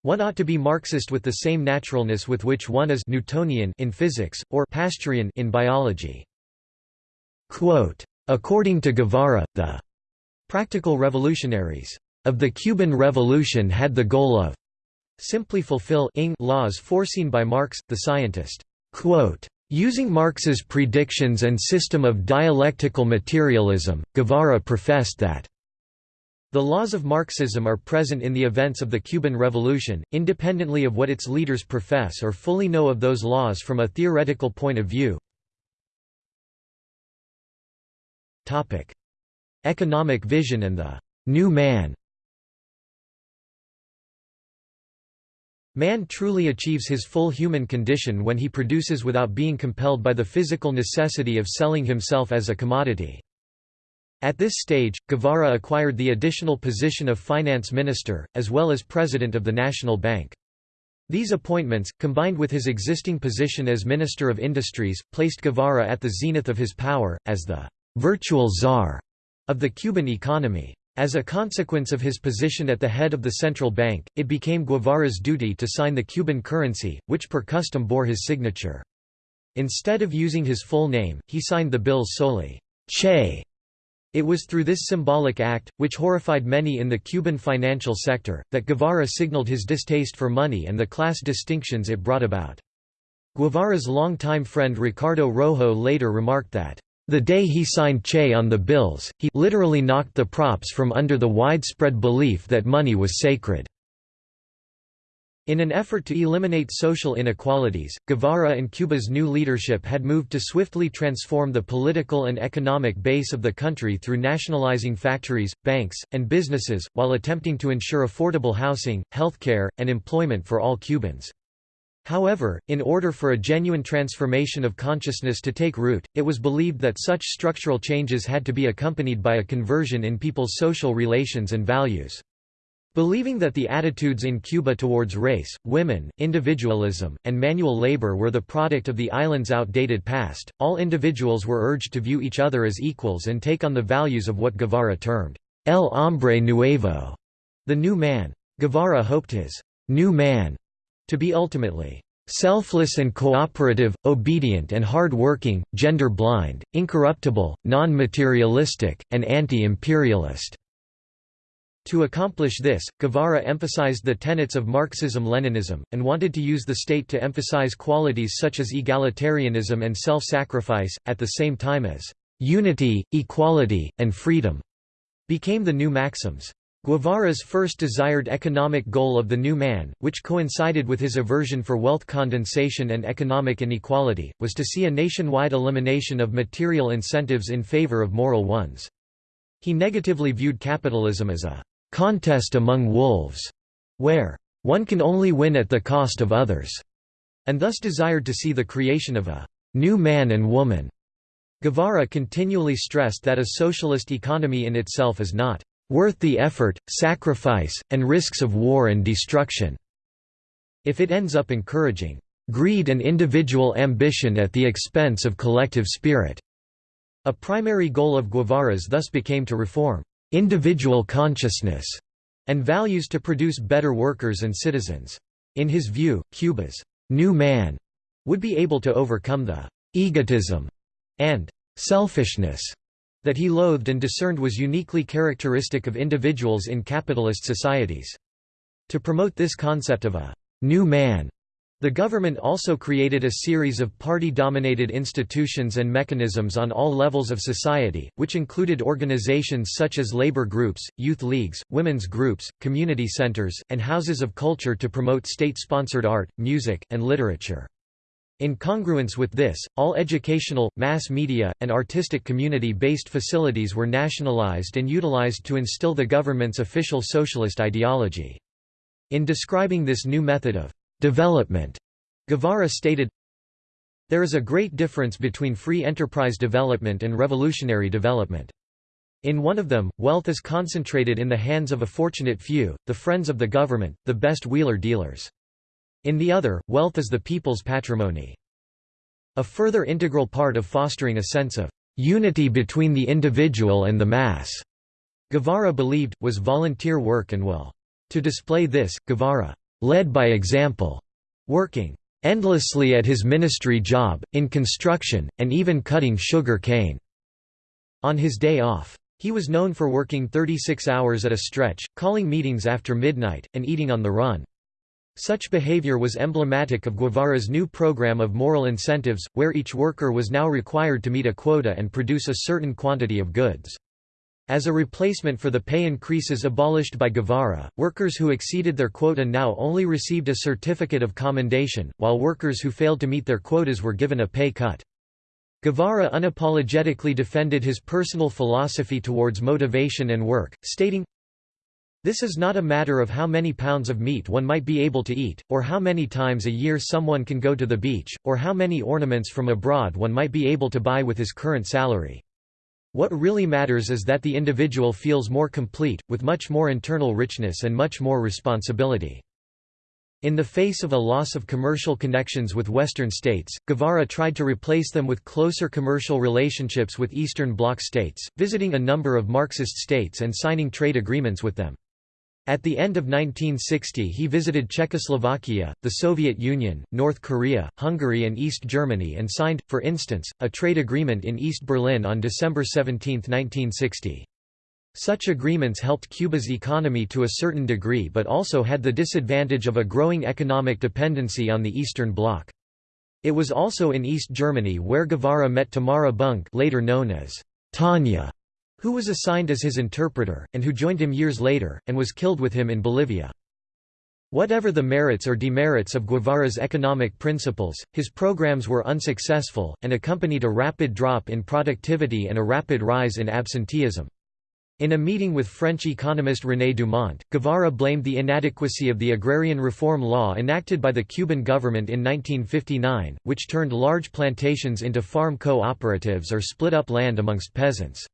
A: One ought to be Marxist with the same naturalness with which one is Newtonian in physics, or Pasteurian in biology. Quote, According to Guevara, the practical revolutionaries of the Cuban Revolution had the goal of simply fulfill laws foreseen by Marx, the scientist. Quote, Using Marx's predictions and system of dialectical materialism, Guevara professed that the laws of Marxism are present in the events of the Cuban Revolution, independently of what its leaders profess or fully know of those laws from a theoretical point of view. Economic vision and the «new man» Man truly achieves his full human condition when he produces without being compelled by the physical necessity of selling himself as a commodity. At this stage, Guevara acquired the additional position of finance minister, as well as president of the National Bank. These appointments, combined with his existing position as Minister of Industries, placed Guevara at the zenith of his power, as the «virtual czar» of the Cuban economy. As a consequence of his position at the head of the central bank, it became Guevara's duty to sign the Cuban currency, which per custom bore his signature. Instead of using his full name, he signed the bills solely, Che. It was through this symbolic act, which horrified many in the Cuban financial sector, that Guevara signaled his distaste for money and the class distinctions it brought about. Guevara's longtime friend Ricardo Rojo later remarked that, the day he signed Che on the bills, he literally knocked the props from under the widespread belief that money was sacred. In an effort to eliminate social inequalities, Guevara and Cuba's new leadership had moved to swiftly transform the political and economic base of the country through nationalizing factories, banks, and businesses, while attempting to ensure affordable housing, healthcare, and employment for all Cubans. However, in order for a genuine transformation of consciousness to take root, it was believed that such structural changes had to be accompanied by a conversion in people's social relations and values. Believing that the attitudes in Cuba towards race, women, individualism, and manual labor were the product of the island's outdated past, all individuals were urged to view each other as equals and take on the values of what Guevara termed, El hombre nuevo, the new man. Guevara hoped his new man to be ultimately selfless and cooperative, obedient and hard-working, gender-blind, incorruptible, non-materialistic, and anti-imperialist." To accomplish this, Guevara emphasized the tenets of Marxism-Leninism, and wanted to use the state to emphasize qualities such as egalitarianism and self-sacrifice, at the same time as "...unity, equality, and freedom." became the new maxims. Guevara's first desired economic goal of the new man, which coincided with his aversion for wealth condensation and economic inequality, was to see a nationwide elimination of material incentives in favor of moral ones. He negatively viewed capitalism as a contest among wolves, where one can only win at the cost of others. and thus desired to see the creation of a new man and woman. Guevara continually stressed that a socialist economy in itself is not worth the effort, sacrifice, and risks of war and destruction, if it ends up encouraging greed and individual ambition at the expense of collective spirit. A primary goal of Guevara's thus became to reform individual consciousness and values to produce better workers and citizens. In his view, Cuba's new man would be able to overcome the egotism and selfishness that he loathed and discerned was uniquely characteristic of individuals in capitalist societies. To promote this concept of a new man, the government also created a series of party-dominated institutions and mechanisms on all levels of society, which included organizations such as labor groups, youth leagues, women's groups, community centers, and houses of culture to promote state-sponsored art, music, and literature. In congruence with this, all educational, mass media, and artistic community-based facilities were nationalized and utilized to instill the government's official socialist ideology. In describing this new method of development, Guevara stated, There is a great difference between free enterprise development and revolutionary development. In one of them, wealth is concentrated in the hands of a fortunate few, the friends of the government, the best wheeler dealers. In the other, wealth is the people's patrimony. A further integral part of fostering a sense of unity between the individual and the mass, Guevara believed, was volunteer work and will. To display this, Guevara led by example, working endlessly at his ministry job, in construction, and even cutting sugar cane. On his day off. He was known for working 36 hours at a stretch, calling meetings after midnight, and eating on the run. Such behavior was emblematic of Guevara's new program of moral incentives, where each worker was now required to meet a quota and produce a certain quantity of goods. As a replacement for the pay increases abolished by Guevara, workers who exceeded their quota now only received a certificate of commendation, while workers who failed to meet their quotas were given a pay cut. Guevara unapologetically defended his personal philosophy towards motivation and work, stating, this is not a matter of how many pounds of meat one might be able to eat, or how many times a year someone can go to the beach, or how many ornaments from abroad one might be able to buy with his current salary. What really matters is that the individual feels more complete, with much more internal richness and much more responsibility. In the face of a loss of commercial connections with Western states, Guevara tried to replace them with closer commercial relationships with Eastern Bloc states, visiting a number of Marxist states and signing trade agreements with them. At the end of 1960 he visited Czechoslovakia, the Soviet Union, North Korea, Hungary and East Germany and signed, for instance, a trade agreement in East Berlin on December 17, 1960. Such agreements helped Cuba's economy to a certain degree but also had the disadvantage of a growing economic dependency on the Eastern Bloc. It was also in East Germany where Guevara met Tamara Bunke later known as Tanya, who was assigned as his interpreter, and who joined him years later, and was killed with him in Bolivia. Whatever the merits or demerits of Guevara's economic principles, his programs were unsuccessful, and accompanied a rapid drop in productivity and a rapid rise in absenteeism. In a meeting with French economist René Dumont, Guevara blamed the inadequacy of the agrarian reform law enacted by the Cuban government in 1959, which turned large plantations into farm co-operatives or split up land amongst peasants.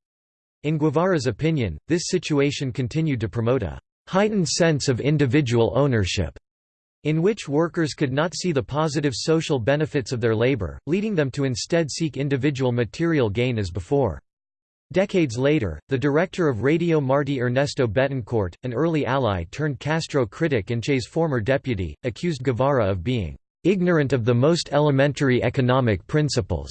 A: In Guevara's opinion, this situation continued to promote a heightened sense of individual ownership, in which workers could not see the positive social benefits of their labor, leading them to instead seek individual material gain as before. Decades later, the director of Radio Martí Ernesto Betancourt, an early ally turned Castro critic and Che's former deputy, accused Guevara of being ignorant of the most elementary economic principles.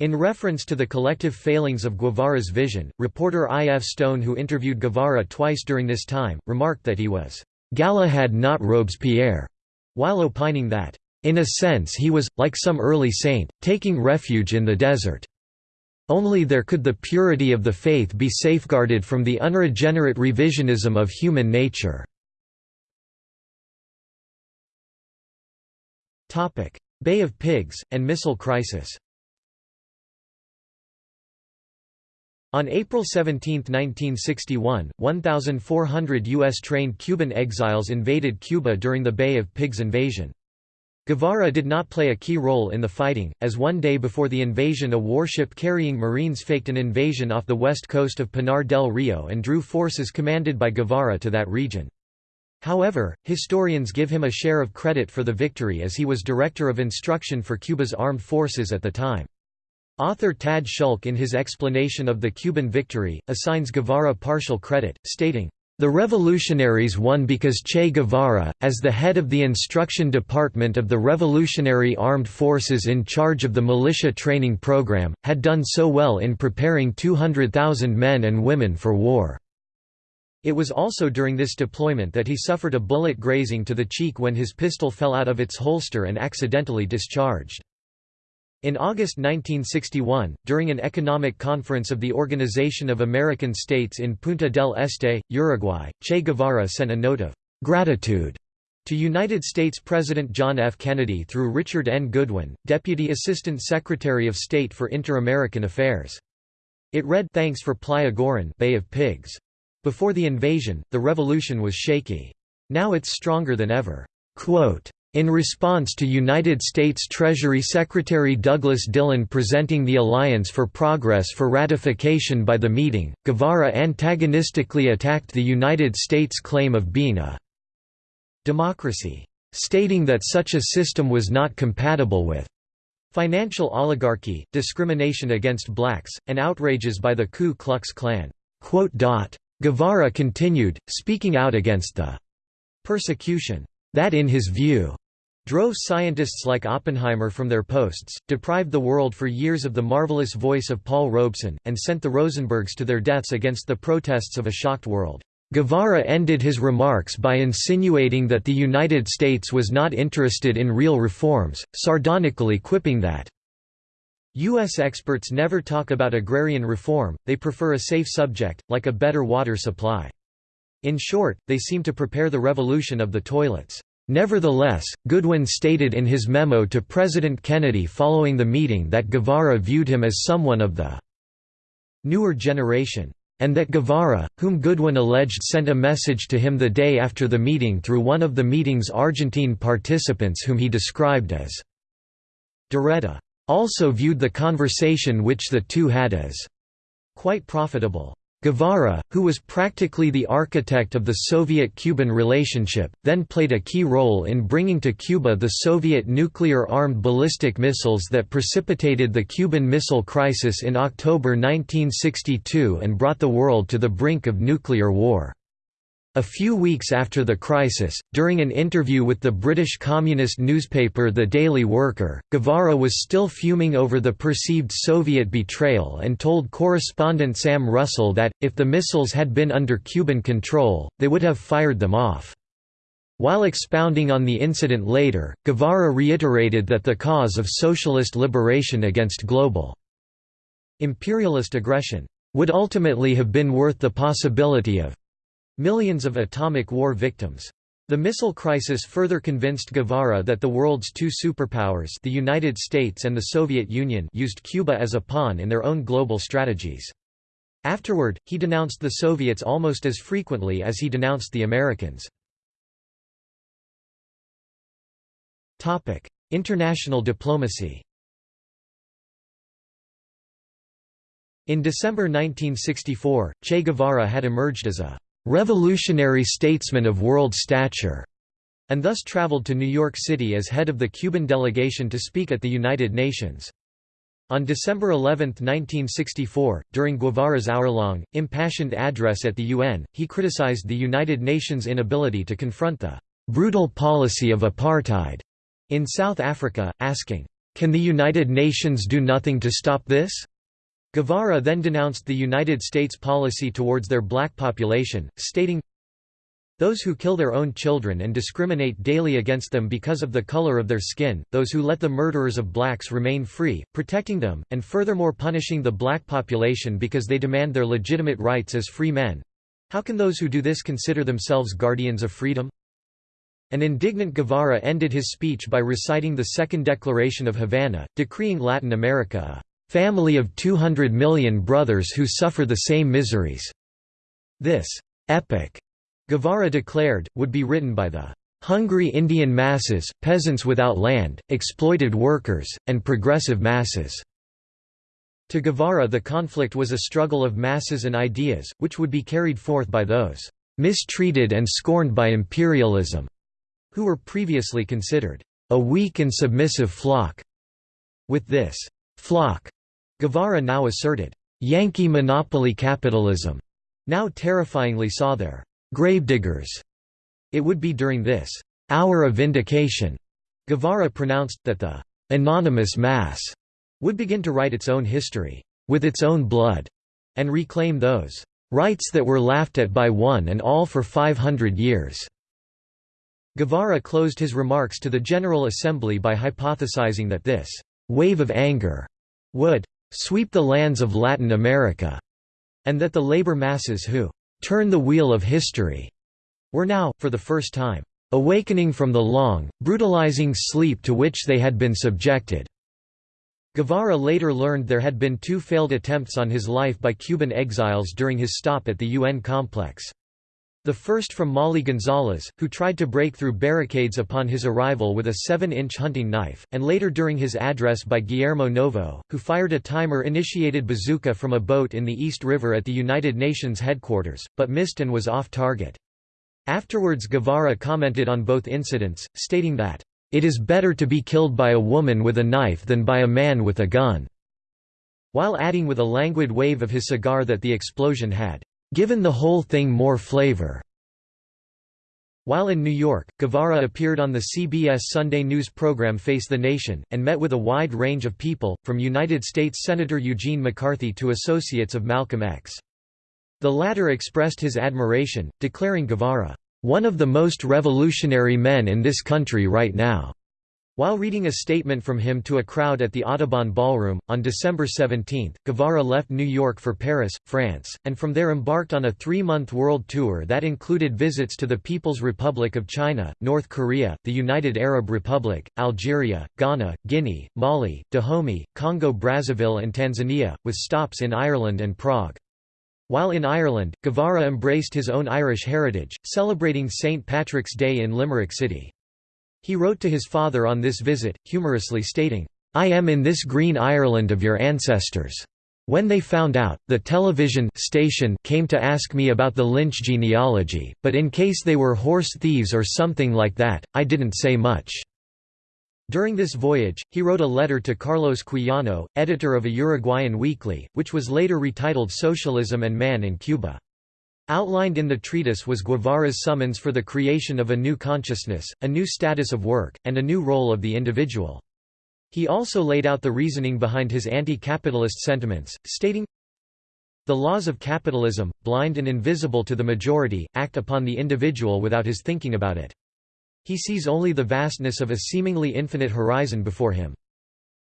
A: In reference to the collective failings of Guevara's vision, reporter I. F. Stone who interviewed Guevara twice during this time, remarked that he was «Galahad not Robespierre», while opining that in a sense he was, like some early saint, taking refuge in the desert. Only there could the purity of the faith be safeguarded from the unregenerate revisionism of human nature. Bay of Pigs, and missile crisis On April 17, 1961, 1,400 U.S.-trained Cuban exiles invaded Cuba during the Bay of Pigs invasion. Guevara did not play a key role in the fighting, as one day before the invasion a warship carrying Marines faked an invasion off the west coast of Pinar del Rio and drew forces commanded by Guevara to that region. However, historians give him a share of credit for the victory as he was director of instruction for Cuba's armed forces at the time. Author Tad Szulc in his explanation of the Cuban victory, assigns Guevara partial credit, stating, the revolutionaries won because Che Guevara, as the head of the instruction department of the Revolutionary Armed Forces in charge of the militia training program, had done so well in preparing 200,000 men and women for war. It was also during this deployment that he suffered a bullet grazing to the cheek when his pistol fell out of its holster and accidentally discharged. In August 1961, during an economic conference of the Organization of American States in Punta del Este, Uruguay, Che Guevara sent a note of gratitude to United States President John F. Kennedy through Richard N. Goodwin, Deputy Assistant Secretary of State for Inter-American Affairs. It read Thanks for Playa Girón Bay of Pigs. Before the invasion, the revolution was shaky. Now it's stronger than ever. Quote, in response to United States Treasury Secretary Douglas Dillon presenting the Alliance for Progress for ratification by the meeting, Guevara antagonistically attacked the United States claim of being a democracy, stating that such a system was not compatible with financial oligarchy, discrimination against blacks, and outrages by the Ku Klux Klan. Guevara continued, speaking out against the persecution that in his view drove scientists like Oppenheimer from their posts, deprived the world for years of the marvelous voice of Paul Robeson, and sent the Rosenbergs to their deaths against the protests of a shocked world. Guevara ended his remarks by insinuating that the United States was not interested in real reforms, sardonically quipping that, U.S. experts never talk about agrarian reform, they prefer a safe subject, like a better water supply. In short, they seem to prepare the revolution of the toilets. Nevertheless, Goodwin stated in his memo to President Kennedy following the meeting that Guevara viewed him as someone of the newer generation, and that Guevara, whom Goodwin alleged sent a message to him the day after the meeting through one of the meeting's Argentine participants whom he described as Doretta, also viewed the conversation which the two had as quite profitable. Guevara, who was practically the architect of the Soviet-Cuban relationship, then played a key role in bringing to Cuba the Soviet nuclear-armed ballistic missiles that precipitated the Cuban Missile Crisis in October 1962 and brought the world to the brink of nuclear war. A few weeks after the crisis, during an interview with the British communist newspaper The Daily Worker, Guevara was still fuming over the perceived Soviet betrayal and told correspondent Sam Russell that, if the missiles had been under Cuban control, they would have fired them off. While expounding on the incident later, Guevara reiterated that the cause of socialist liberation against global imperialist aggression would ultimately have been worth the possibility of Millions of atomic war victims. The missile crisis further convinced Guevara that the world's two superpowers the United States and the Soviet Union used Cuba as a pawn in their own global strategies. Afterward, he denounced the Soviets almost as frequently as he denounced the Americans. International diplomacy In December 1964, Che Guevara had emerged as a revolutionary statesman of world stature, and thus traveled to New York City as head of the Cuban delegation to speak at the United Nations. On December 11, 1964, during Guevara's hour-long, impassioned address at the UN, he criticized the United Nations' inability to confront the "...brutal policy of apartheid." in South Africa, asking, "...can the United Nations do nothing to stop this?" Guevara then denounced the United States policy towards their black population, stating, those who kill their own children and discriminate daily against them because of the color of their skin, those who let the murderers of blacks remain free, protecting them, and furthermore punishing the black population because they demand their legitimate rights as free men. How can those who do this consider themselves guardians of freedom? An indignant Guevara ended his speech by reciting the Second Declaration of Havana, decreeing Latin America a family of 200 million brothers who suffer the same miseries. This epic, Guevara declared, would be written by the hungry Indian masses, peasants without land, exploited workers, and progressive masses." To Guevara the conflict was a struggle of masses and ideas, which would be carried forth by those "...mistreated and scorned by imperialism", who were previously considered a weak and submissive flock. With this flock, Guevara now asserted, Yankee monopoly capitalism now terrifyingly saw their gravediggers. It would be during this hour of vindication, Guevara pronounced, that the anonymous mass would begin to write its own history, with its own blood, and reclaim those rights that were laughed at by one and all for 500 years. Guevara closed his remarks to the General Assembly by hypothesizing that this «wave of anger» would «sweep the lands of Latin America», and that the labor masses who «turn the wheel of history» were now, for the first time, «awakening from the long, brutalizing sleep to which they had been subjected». Guevara later learned there had been two failed attempts on his life by Cuban exiles during his stop at the UN complex. The first from Molly Gonzalez, who tried to break through barricades upon his arrival with a 7-inch hunting knife, and later during his address by Guillermo Novo, who fired a timer-initiated bazooka from a boat in the East River at the United Nations headquarters, but missed and was off target. Afterwards Guevara commented on both incidents, stating that, "...it is better to be killed by a woman with a knife than by a man with a gun," while adding with a languid wave of his cigar that the explosion had given the whole thing more flavor. While in New York, Guevara appeared on the CBS Sunday news program Face the Nation, and met with a wide range of people, from United States Senator Eugene McCarthy to associates of Malcolm X. The latter expressed his admiration, declaring Guevara, "...one of the most revolutionary men in this country right now." While reading a statement from him to a crowd at the Audubon Ballroom, on December 17, Guevara left New York for Paris, France, and from there embarked on a three-month world tour that included visits to the People's Republic of China, North Korea, the United Arab Republic, Algeria, Ghana, Guinea, Mali, Dahomey, Congo-Brazzaville and Tanzania, with stops in Ireland and Prague. While in Ireland, Guevara embraced his own Irish heritage, celebrating St. Patrick's Day in Limerick City. He wrote to his father on this visit, humorously stating, I am in this green Ireland of your ancestors. When they found out, the television station came to ask me about the Lynch genealogy, but in case they were horse thieves or something like that, I didn't say much. During this voyage, he wrote a letter to Carlos Quijano, editor of a Uruguayan weekly, which was later retitled Socialism and Man in Cuba. Outlined in the treatise was Guevara's summons for the creation of a new consciousness, a new status of work, and a new role of the individual. He also laid out the reasoning behind his anti-capitalist sentiments, stating, The laws of capitalism, blind and invisible to the majority, act upon the individual without his thinking about it. He sees only the vastness of a seemingly infinite horizon before him.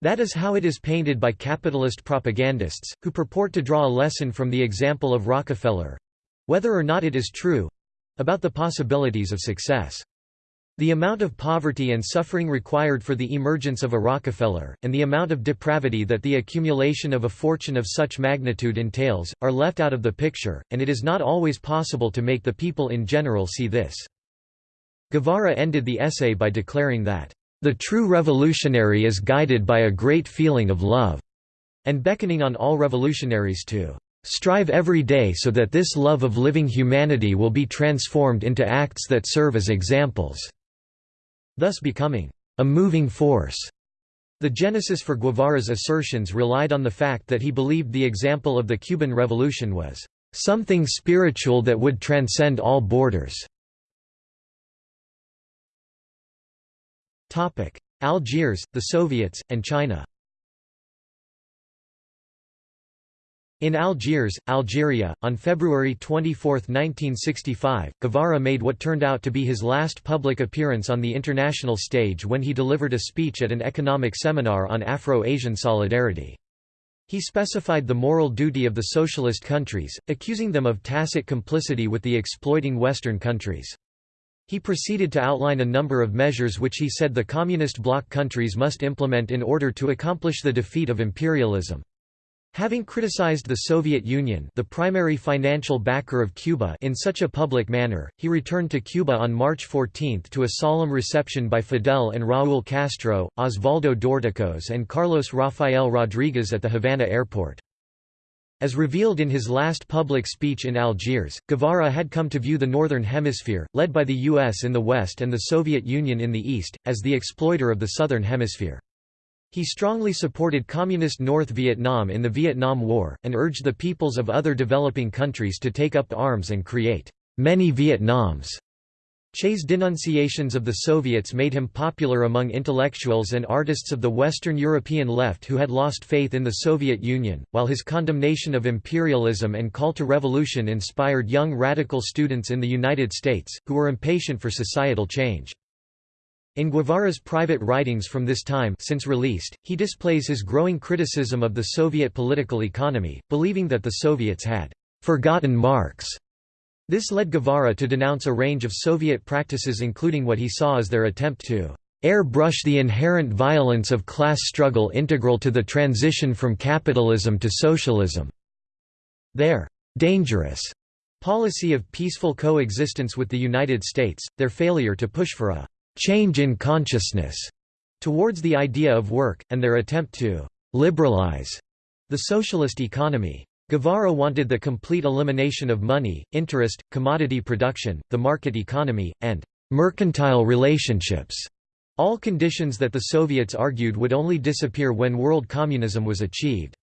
A: That is how it is painted by capitalist propagandists, who purport to draw a lesson from the example of Rockefeller, whether or not it is true about the possibilities of success. The amount of poverty and suffering required for the emergence of a Rockefeller, and the amount of depravity that the accumulation of a fortune of such magnitude entails, are left out of the picture, and it is not always possible to make the people in general see this. Guevara ended the essay by declaring that, "...the true revolutionary is guided by a great feeling of love," and beckoning on all revolutionaries to Strive every day so that this love of living humanity will be transformed into acts that serve as examples." Thus becoming a moving force. The genesis for Guevara's assertions relied on the fact that he believed the example of the Cuban Revolution was something spiritual that would transcend all borders. Algiers, the Soviets, and China In Algiers, Algeria, on February 24, 1965, Guevara made what turned out to be his last public appearance on the international stage when he delivered a speech at an economic seminar on Afro-Asian solidarity. He specified the moral duty of the socialist countries, accusing them of tacit complicity with the exploiting Western countries. He proceeded to outline a number of measures which he said the communist bloc countries must implement in order to accomplish the defeat of imperialism. Having criticized the Soviet Union the primary financial backer of Cuba in such a public manner, he returned to Cuba on March 14 to a solemn reception by Fidel and Raúl Castro, Osvaldo Dorticos and Carlos Rafael Rodriguez at the Havana airport. As revealed in his last public speech in Algiers, Guevara had come to view the Northern Hemisphere, led by the US in the West and the Soviet Union in the East, as the exploiter of the Southern Hemisphere. He strongly supported Communist North Vietnam in the Vietnam War, and urged the peoples of other developing countries to take up arms and create many Vietnams. Che's denunciations of the Soviets made him popular among intellectuals and artists of the Western European left who had lost faith in the Soviet Union, while his condemnation of imperialism and call to revolution inspired young radical students in the United States, who were impatient for societal change. In Guevara's private writings from this time since released, he displays his growing criticism of the Soviet political economy, believing that the Soviets had «forgotten Marx». This led Guevara to denounce a range of Soviet practices including what he saw as their attempt to airbrush the inherent violence of class struggle integral to the transition from capitalism to socialism. Their dangerous policy of peaceful coexistence with the United States, their failure to push for a change in consciousness towards the idea of work, and their attempt to liberalize the socialist economy. Guevara wanted the complete elimination of money, interest, commodity production, the market economy, and mercantile relationships, all conditions that the Soviets argued would only disappear when world communism was achieved.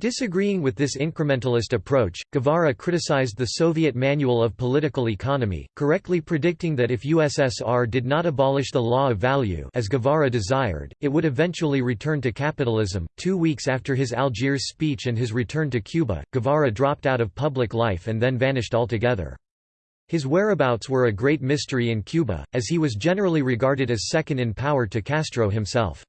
A: Disagreeing with this incrementalist approach, Guevara criticized the Soviet Manual of Political Economy, correctly predicting that if USSR did not abolish the law of value as Guevara desired, it would eventually return to capitalism. Two weeks after his Algiers speech and his return to Cuba, Guevara dropped out of public life and then vanished altogether. His whereabouts were a great mystery in Cuba, as he was generally regarded as second in power to Castro himself.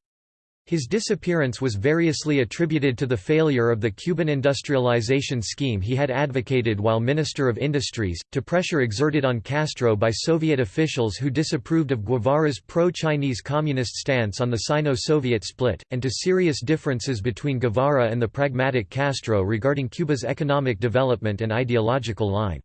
A: His disappearance was variously attributed to the failure of the Cuban industrialization scheme he had advocated while Minister of Industries, to pressure exerted on Castro by Soviet officials who disapproved of Guevara's pro-Chinese communist stance on the Sino-Soviet split, and to serious differences between Guevara and the pragmatic Castro regarding Cuba's economic development and ideological line.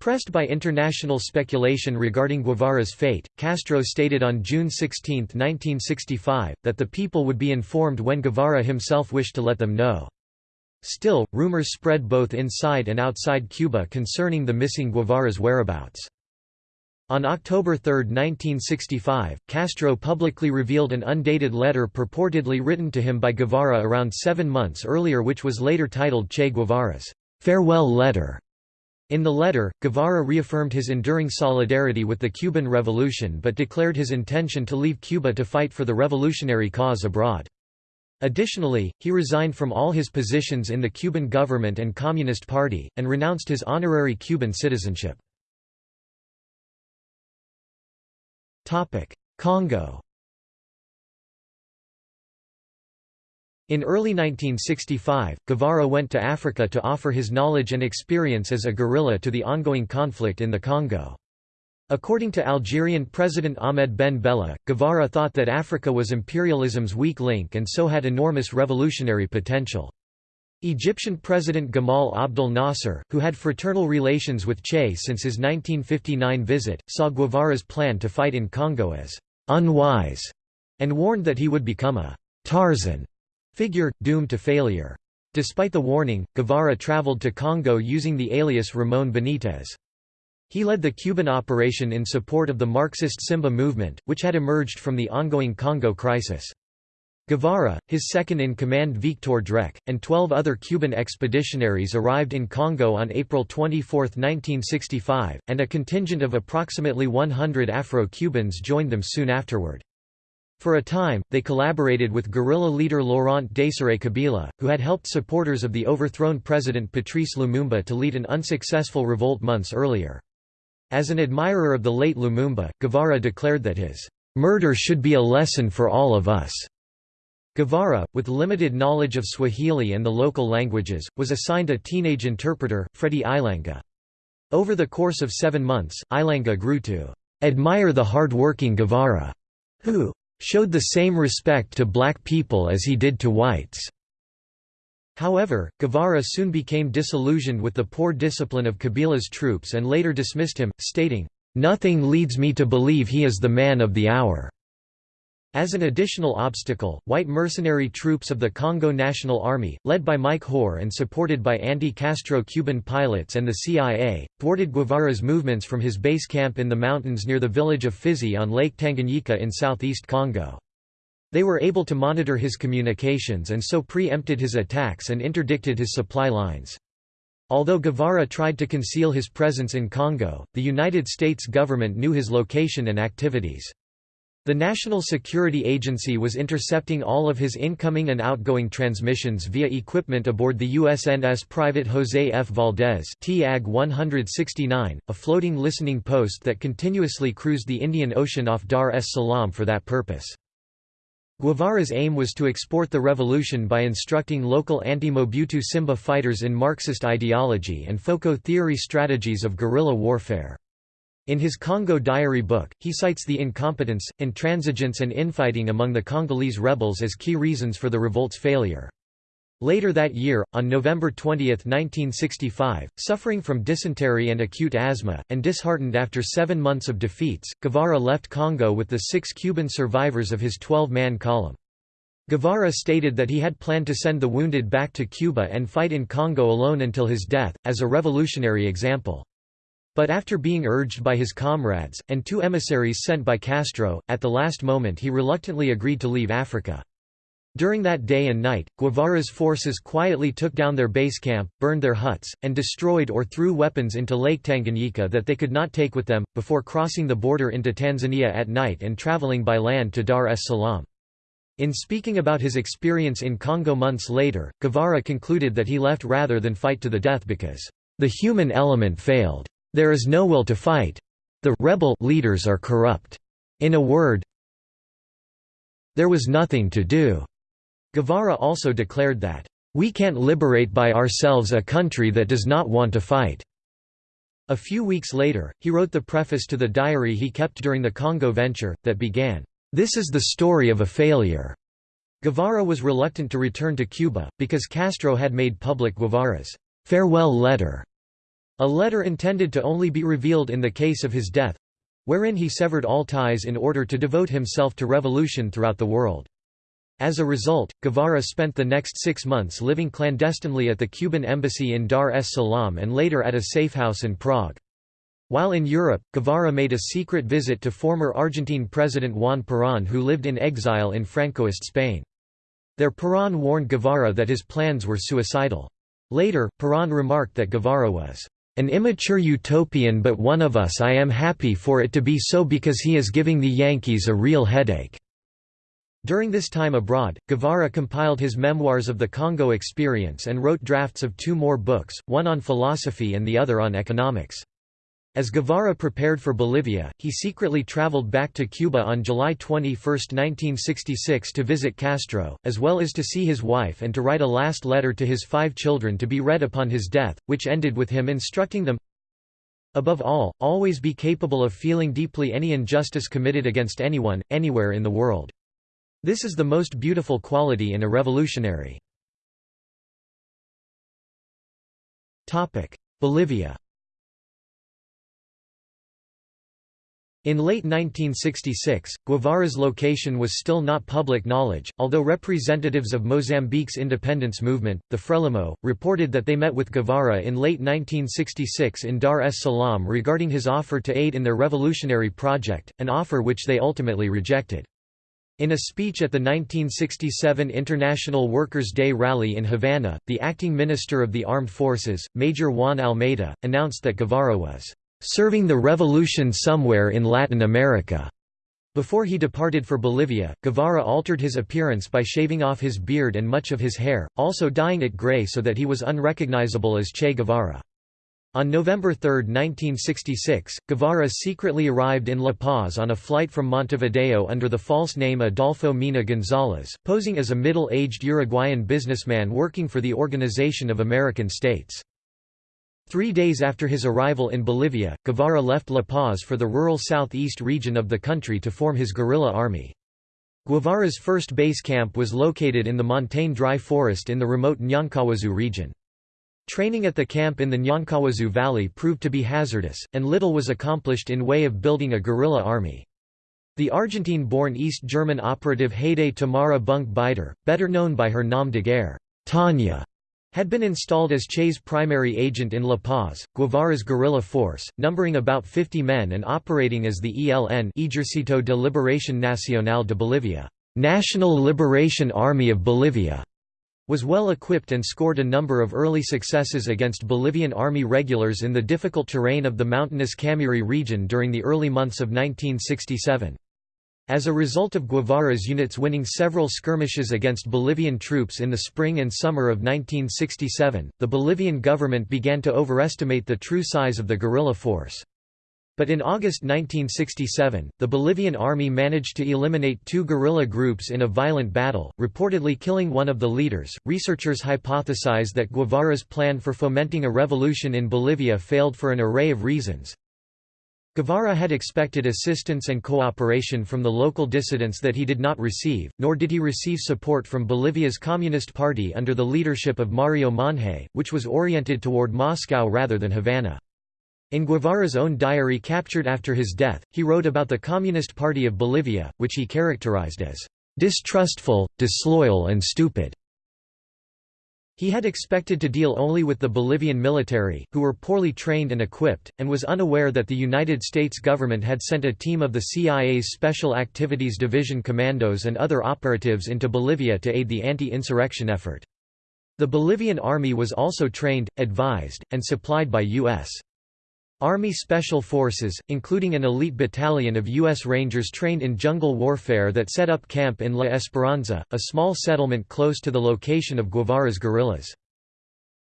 A: Pressed by international speculation regarding Guevara's fate, Castro stated on June 16, 1965, that the people would be informed when Guevara himself wished to let them know. Still, rumors spread both inside and outside Cuba concerning the missing Guevara's whereabouts. On October 3, 1965, Castro publicly revealed an undated letter purportedly written to him by Guevara around seven months earlier which was later titled Che Guevara's farewell letter. In the letter, Guevara reaffirmed his enduring solidarity with the Cuban Revolution but declared his intention to leave Cuba to fight for the revolutionary cause abroad. Additionally, he resigned from all his positions in the Cuban government and Communist Party, and renounced his honorary Cuban citizenship. Congo In early 1965, Guevara went to Africa to offer his knowledge and experience as a guerrilla to the ongoing conflict in the Congo. According to Algerian President Ahmed Ben Bella, Guevara thought that Africa was imperialism's weak link and so had enormous revolutionary potential. Egyptian President Gamal Abdel Nasser, who had fraternal relations with Che since his 1959 visit, saw Guevara's plan to fight in Congo as «unwise» and warned that he would become a «Tarzan» Figure, doomed to failure. Despite the warning, Guevara traveled to Congo using the alias Ramon Benitez. He led the Cuban operation in support of the Marxist Simba movement, which had emerged from the ongoing Congo crisis. Guevara, his second-in-command Victor Dreke, and twelve other Cuban expeditionaries arrived in Congo on April 24, 1965, and a contingent of approximately 100 Afro-Cubans joined them soon afterward. For a time, they collaborated with guerrilla leader Laurent Desiré Kabila, who had helped supporters of the overthrown President Patrice Lumumba to lead an unsuccessful revolt months earlier. As an admirer of the late Lumumba, Guevara declared that his "...murder should be a lesson for all of us." Guevara, with limited knowledge of Swahili and the local languages, was assigned a teenage interpreter, Freddy Ilanga. Over the course of seven months, Ilanga grew to "...admire the hard-working Guevara," who showed the same respect to black people as he did to whites. However, Guevara soon became disillusioned with the poor discipline of Kabila's troops and later dismissed him, stating, "...nothing leads me to believe he is the man of the hour." As an additional obstacle, white mercenary troops of the Congo National Army, led by Mike Hoare and supported by anti-Castro Cuban pilots and the CIA, thwarted Guevara's movements from his base camp in the mountains near the village of Fizi on Lake Tanganyika in southeast Congo. They were able to monitor his communications and so pre-empted his attacks and interdicted his supply lines. Although Guevara tried to conceal his presence in Congo, the United States government knew his location and activities. The National Security Agency was intercepting all of his incoming and outgoing transmissions via equipment aboard the USNS Private José F. Valdez TAG 169, a floating listening post that continuously cruised the Indian Ocean off Dar es Salaam for that purpose. Guevara's aim was to export the revolution by instructing local anti-Mobutu Simba fighters in Marxist ideology and FOCO theory strategies of guerrilla warfare. In his Congo Diary book, he cites the incompetence, intransigence and infighting among the Congolese rebels as key reasons for the revolt's failure. Later that year, on November 20, 1965, suffering from dysentery and acute asthma, and disheartened after seven months of defeats, Guevara left Congo with the six Cuban survivors of his 12-man column. Guevara stated that he had planned to send the wounded back to Cuba and fight in Congo alone until his death, as a revolutionary example. But after being urged by his comrades, and two emissaries sent by Castro, at the last moment he reluctantly agreed to leave Africa. During that day and night, Guevara's forces quietly took down their base camp, burned their huts, and destroyed or threw weapons into Lake Tanganyika that they could not take with them, before crossing the border into Tanzania at night and traveling by land to Dar es Salaam. In speaking about his experience in Congo months later, Guevara concluded that he left rather than fight to the death because, "...the human element failed." There is no will to fight. The rebel leaders are corrupt. In a word, there was nothing to do. Guevara also declared that, "...we can't liberate by ourselves a country that does not want to fight." A few weeks later, he wrote the preface to the diary he kept during the Congo venture, that began, "...this is the story of a failure." Guevara was reluctant to return to Cuba, because Castro had made public Guevara's farewell letter a letter intended to only be revealed in the case of his death—wherein he severed all ties in order to devote himself to revolution throughout the world. As a result, Guevara spent the next six months living clandestinely at the Cuban embassy in Dar es Salaam and later at a safehouse in Prague. While in Europe, Guevara made a secret visit to former Argentine President Juan Perón who lived in exile in Francoist Spain. There Perón warned Guevara that his plans were suicidal. Later, Perón remarked that Guevara was an immature utopian but one of us I am happy for it to be so because he is giving the Yankees a real headache." During this time abroad, Guevara compiled his memoirs of the Congo experience and wrote drafts of two more books, one on philosophy and the other on economics. As Guevara prepared for Bolivia, he secretly traveled back to Cuba on July 21, 1966 to visit Castro, as well as to see his wife and to write a last letter to his five children to be read upon his death, which ended with him instructing them, Above all, always be capable of feeling deeply any injustice committed against anyone, anywhere in the world. This is the most beautiful quality in a revolutionary. Bolivia In late 1966, Guevara's location was still not public knowledge, although representatives of Mozambique's independence movement, the Frelimo, reported that they met with Guevara in late 1966 in Dar es Salaam regarding his offer to aid in their revolutionary project, an offer which they ultimately rejected. In a speech at the 1967 International Workers' Day rally in Havana, the acting minister of the armed forces, Major Juan Almeida, announced that Guevara was serving the revolution somewhere in Latin America. Before he departed for Bolivia, Guevara altered his appearance by shaving off his beard and much of his hair, also dyeing it gray so that he was unrecognizable as Che Guevara. On November 3, 1966, Guevara secretly arrived in La Paz on a flight from Montevideo under the false name Adolfo Mina González, posing as a middle-aged Uruguayan businessman working for the Organization of American States. Three days after his arrival in Bolivia, Guevara left La Paz for the rural southeast region of the country to form his guerrilla army. Guevara's first base camp was located in the montane dry forest in the remote Ñancahuazú region. Training at the camp in the Ñancahuazú Valley proved to be hazardous, and little was accomplished in way of building a guerrilla army. The Argentine-born East German operative Haydée Tamara Bunke Bider, better known by her nom de guerre, Tanya, had been installed as Che's primary agent in La Paz, Guevara's guerrilla force, numbering about 50 men and operating as the ELN Ejército de Liberación Nacional de Bolivia, National Liberation Army of Bolivia, was well equipped and scored a number of early successes against Bolivian army regulars in the difficult terrain of the mountainous Camiri region during the early months of 1967. As a result of Guevara's units winning several skirmishes against Bolivian troops in the spring and summer of 1967, the Bolivian government began to overestimate the true size of the guerrilla force. But in August 1967, the Bolivian army managed to eliminate two guerrilla groups in a violent battle, reportedly killing one of the leaders. Researchers hypothesize that Guevara's plan for fomenting a revolution in Bolivia failed for an array of reasons. Guevara had expected assistance and cooperation from the local dissidents that he did not receive, nor did he receive support from Bolivia's Communist Party under the leadership of Mario Monje, which was oriented toward Moscow rather than Havana. In Guevara's own diary captured after his death, he wrote about the Communist Party of Bolivia, which he characterized as distrustful, disloyal and stupid. He had expected to deal only with the Bolivian military, who were poorly trained and equipped, and was unaware that the United States government had sent a team of the CIA's Special Activities Division commandos and other operatives into Bolivia to aid the anti-insurrection effort. The Bolivian army was also trained, advised, and supplied by U.S. Army Special Forces, including an elite battalion of U.S. Rangers trained in jungle warfare that set up camp in La Esperanza, a small settlement close to the location of Guevara's guerrillas.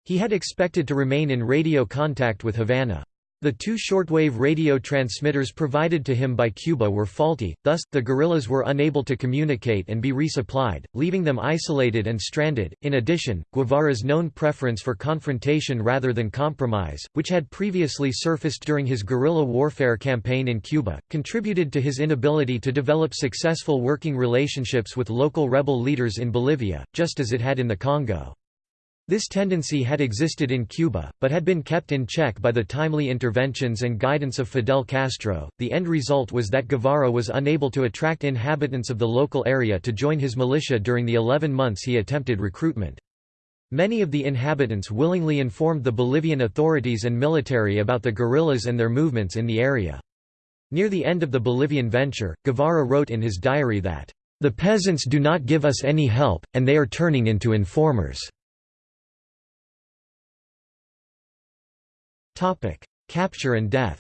A: He had expected to remain in radio contact with Havana. The two shortwave radio transmitters provided to him by Cuba were faulty, thus, the guerrillas were unable to communicate and be resupplied, leaving them isolated and stranded. In addition, Guevara's known preference for confrontation rather than compromise, which had previously surfaced during his guerrilla warfare campaign in Cuba, contributed to his inability to develop successful working relationships with local rebel leaders in Bolivia, just as it had in the Congo. This tendency had existed in Cuba, but had been kept in check by the timely interventions and guidance of Fidel Castro. The end result was that Guevara was unable to attract inhabitants of the local area to join his militia during the 11 months he attempted recruitment. Many of the inhabitants willingly informed the Bolivian authorities and military about the guerrillas and their movements in the area. Near the end of the Bolivian venture, Guevara wrote in his diary that, "...the peasants do not give us any help, and they are turning into informers." Capture and death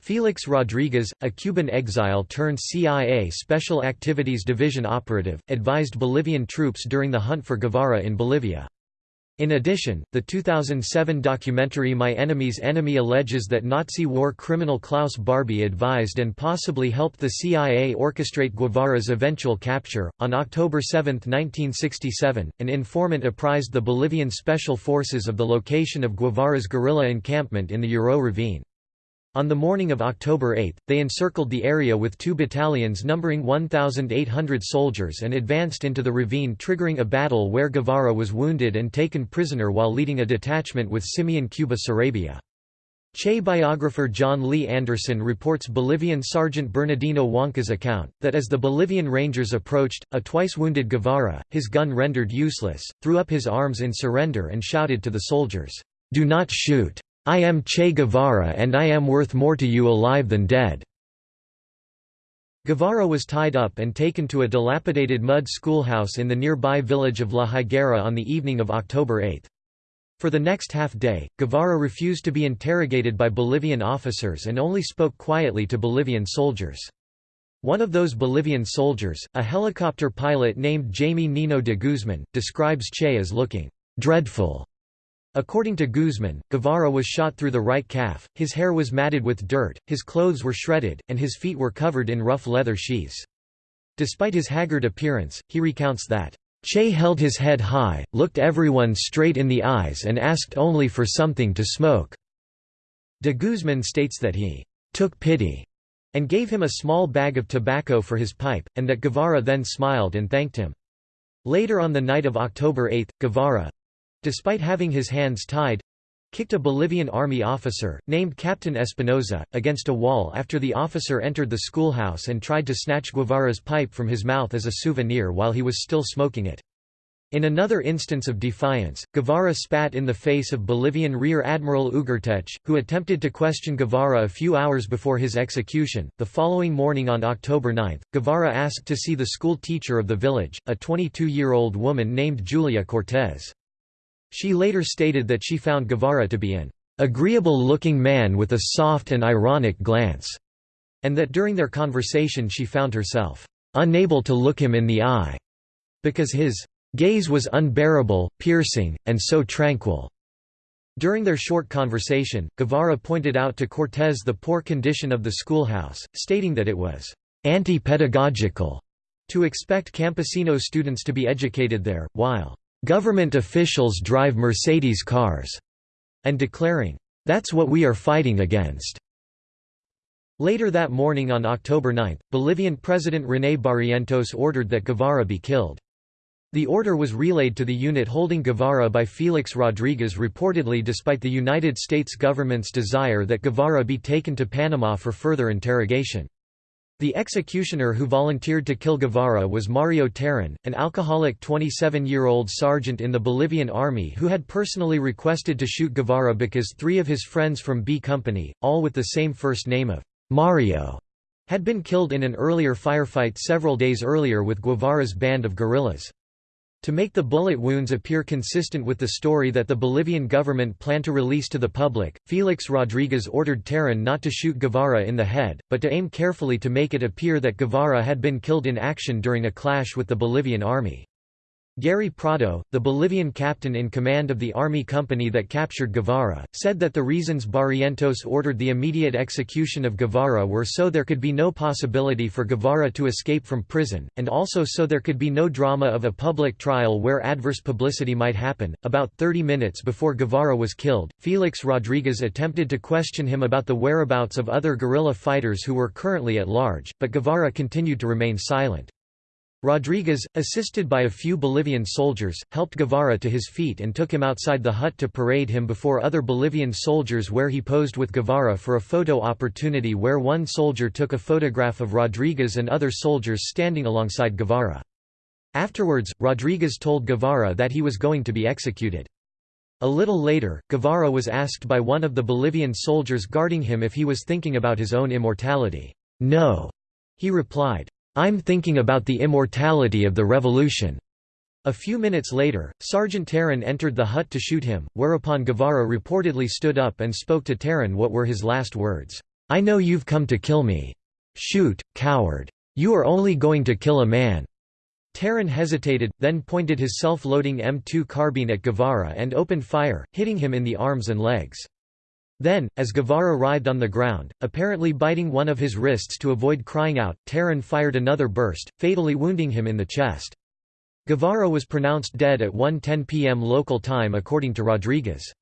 A: Felix Rodriguez, a Cuban exile turned CIA Special Activities Division operative, advised Bolivian troops during the hunt for Guevara in Bolivia. In addition, the 2007 documentary My Enemy's Enemy alleges that Nazi war criminal Klaus Barbie advised and possibly helped the CIA orchestrate Guevara's eventual capture. On October 7, 1967, an informant apprised the Bolivian special forces of the location of Guevara's guerrilla encampment in the Yuro ravine. On the morning of October 8, they encircled the area with two battalions numbering 1,800 soldiers and advanced into the ravine triggering a battle where Guevara was wounded and taken prisoner while leading a detachment with Simeon Cuba Sarabia. Che biographer Jon Lee Anderson reports Bolivian Sergeant Bernardino Huanca's account, that as the Bolivian Rangers approached, a twice-wounded Guevara, his gun rendered useless, threw up his arms in surrender and shouted to the soldiers, "'Do not shoot! I am Che Guevara and I am worth more to you alive than dead." Guevara was tied up and taken to a dilapidated mud schoolhouse in the nearby village of La Higuera on the evening of October 8. For the next half day, Guevara refused to be interrogated by Bolivian officers and only spoke quietly to Bolivian soldiers. One of those Bolivian soldiers, a helicopter pilot named Jaime Nino de Guzman, describes Che as looking dreadful According to Guzman, Guevara was shot through the right calf, his hair was matted with dirt, his clothes were shredded, and his feet were covered in rough leather sheaths. Despite his haggard appearance, he recounts that, Che held his head high, looked everyone straight in the eyes and asked only for something to smoke. De Guzman states that he took pity and gave him a small bag of tobacco for his pipe, and that Guevara then smiled and thanked him. Later on the night of October 8, Guevara—despite having his hands tied, kicked a Bolivian army officer, named Captain Espinoza, against a wall after the officer entered the schoolhouse and tried to snatch Guevara's pipe from his mouth as a souvenir while he was still smoking it. In another instance of defiance, Guevara spat in the face of Bolivian Rear Admiral Ugarteche, who attempted to question Guevara a few hours before his execution. The following morning on October 9, Guevara asked to see the school teacher of the village, a 22 year old woman named Julia Cortez. She later stated that she found Guevara to be an agreeable-looking man with a soft and ironic glance, and that during their conversation she found herself unable to look him in the eye, because his gaze was unbearable, piercing, and so tranquil. During their short conversation, Guevara pointed out to Cortés the poor condition of the schoolhouse, stating that it was anti-pedagogical to expect campesino students to be educated there, while Government officials drive Mercedes cars, and declaring, That's what we are fighting against. Later that morning on October 9, Bolivian President René Barrientos ordered that Guevara be killed. The order was relayed to the unit holding Guevara by Felix Rodriguez reportedly despite the United States government's desire that Guevara be taken to Panama for further interrogation. The executioner who volunteered to kill Guevara was Mario Terán, an alcoholic 27-year-old sergeant in the Bolivian army who had personally requested to shoot Guevara because three of his friends from B Company, all with the same first name of Mario, had been killed in an earlier firefight several days earlier with Guevara's band of guerrillas. To make the bullet wounds appear consistent with the story that the Bolivian government planned to release to the public, Felix Rodriguez ordered Terán not to shoot Guevara in the head, but to aim carefully to make it appear that Guevara had been killed in action during a clash with the Bolivian army. Gary Prado, the Bolivian captain in command of the army company that captured Guevara, said that the reasons Barrientos ordered the immediate execution of Guevara were so there could be no possibility for Guevara to escape from prison, and also so there could be no drama of a public trial where adverse publicity might happen. About 30 minutes before Guevara was killed, Felix Rodriguez attempted to question him about the whereabouts of other guerrilla fighters who were currently at large, but Guevara continued to remain silent. Rodriguez, assisted by a few Bolivian soldiers, helped Guevara to his feet and took him outside the hut to parade him before other Bolivian soldiers where he posed with Guevara for a photo opportunity where one soldier took a photograph of Rodriguez and other soldiers standing alongside Guevara. Afterwards, Rodriguez told Guevara that he was going to be executed. A little later, Guevara was asked by one of the Bolivian soldiers guarding him if he was thinking about his own immortality. No, he replied. I'm thinking about the immortality of the revolution. A few minutes later, Sergeant Terán entered the hut to shoot him, whereupon Guevara reportedly stood up and spoke to Terán what were his last words. I know you've come to kill me. Shoot, coward. You are only going to kill a man. Terán hesitated, then pointed his self-loading M2 carbine at Guevara and opened fire, hitting him in the arms and legs. Then, as Guevara writhed on the ground, apparently biting one of his wrists to avoid crying out, Terán fired another burst, fatally wounding him in the chest. Guevara was pronounced dead at 1.10 p.m. local time according to Rodriguez.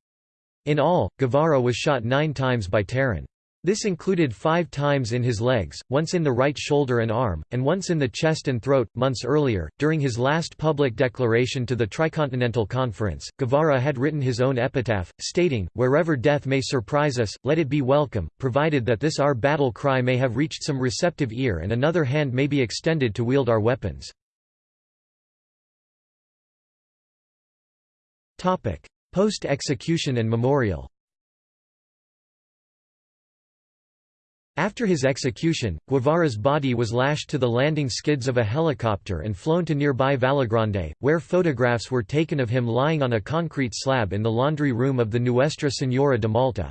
A: In all, Guevara was shot nine times by Terán. This included five times in his legs, once in the right shoulder and arm, and once in the chest and throat. Months earlier, during his last public declaration to the Tricontinental Conference, Guevara had written his own epitaph, stating, Wherever death may surprise us, let it be welcome, provided that this our battle cry may have reached some receptive ear and another hand may be extended to wield our weapons. Post-execution and memorial After his execution, Guevara's body was lashed to the landing skids of a helicopter and flown to nearby Vallegrande, where photographs were taken of him lying on a concrete slab in the laundry room of the Nuestra Señora de Malta.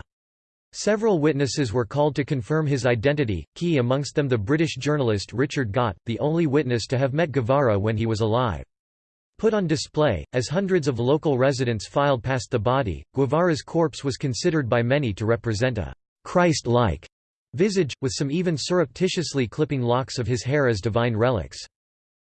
A: Several witnesses were called to confirm his identity, key amongst them the British journalist Richard Gott, the only witness to have met Guevara when he was alive. Put on display, as hundreds of local residents filed past the body, Guevara's corpse was considered by many to represent a Christ-like visage, with some even surreptitiously clipping locks of his hair as divine relics.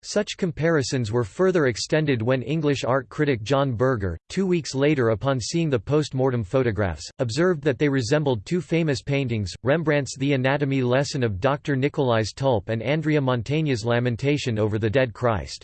A: Such comparisons were further extended when English art critic John Berger, two weeks later upon seeing the post-mortem photographs, observed that they resembled two famous paintings, Rembrandt's The Anatomy Lesson of Dr. Nicolaes Tulp and Andrea Mantegna's Lamentation over the Dead Christ.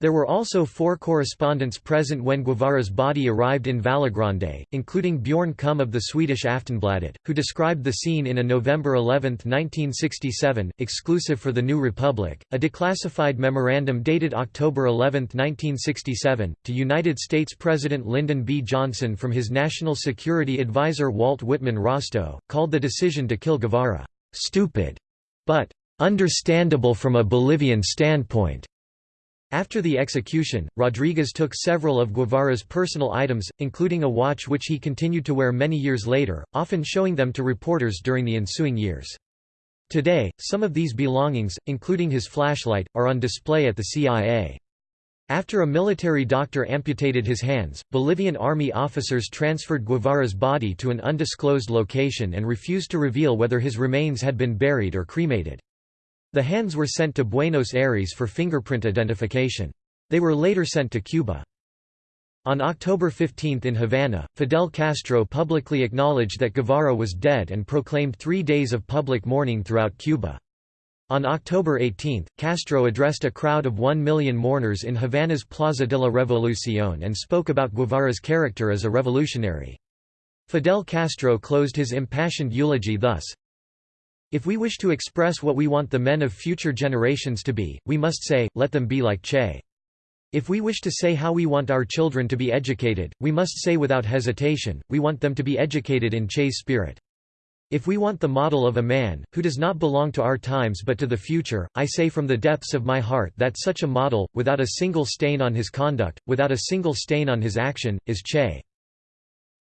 A: There were also four correspondents present when Guevara's body arrived in Vallegrande, including Bjorn Kumm of the Swedish Aftonbladet, who described the scene in a November 11, 1967, exclusive for the New Republic, a declassified memorandum dated October 11, 1967, to United States President Lyndon B. Johnson from his National Security Advisor Walt Whitman Rostow, called the decision to kill Guevara, "...stupid," but "...understandable from a Bolivian standpoint." After the execution, Rodriguez took several of Guevara's personal items, including a watch which he continued to wear many years later, often showing them to reporters during the ensuing years. Today, some of these belongings, including his flashlight, are on display at the CIA. After a military doctor amputated his hands, Bolivian army officers transferred Guevara's body to an undisclosed location and refused to reveal whether his remains had been buried or cremated. The hands were sent to Buenos Aires for fingerprint identification. They were later sent to Cuba. On October 15 in Havana, Fidel Castro publicly acknowledged that Guevara was dead and proclaimed three days of public mourning throughout Cuba. On October 18, Castro addressed a crowd of one million mourners in Havana's Plaza de la Revolución and spoke about Guevara's character as a revolutionary. Fidel Castro closed his impassioned eulogy thus, if we wish to express what we want the men of future generations to be, we must say, let them be like Che. If we wish to say how we want our children to be educated, we must say without hesitation, we want them to be educated in Che's spirit. If we want the model of a man, who does not belong to our times but to the future, I say from the depths of my heart that such a model, without a single stain on his conduct, without a single stain on his action, is Che.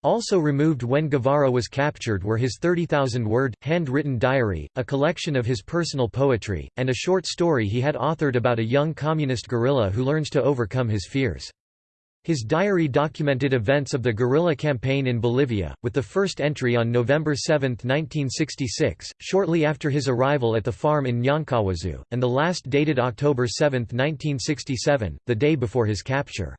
A: Also removed when Guevara was captured were his 30,000-word, hand-written diary, a collection of his personal poetry, and a short story he had authored about a young communist guerrilla who learns to overcome his fears. His diary documented events of the guerrilla campaign in Bolivia, with the first entry on November 7, 1966, shortly after his arrival at the farm in Ñancahuazú, and the last dated October 7, 1967, the day before his capture.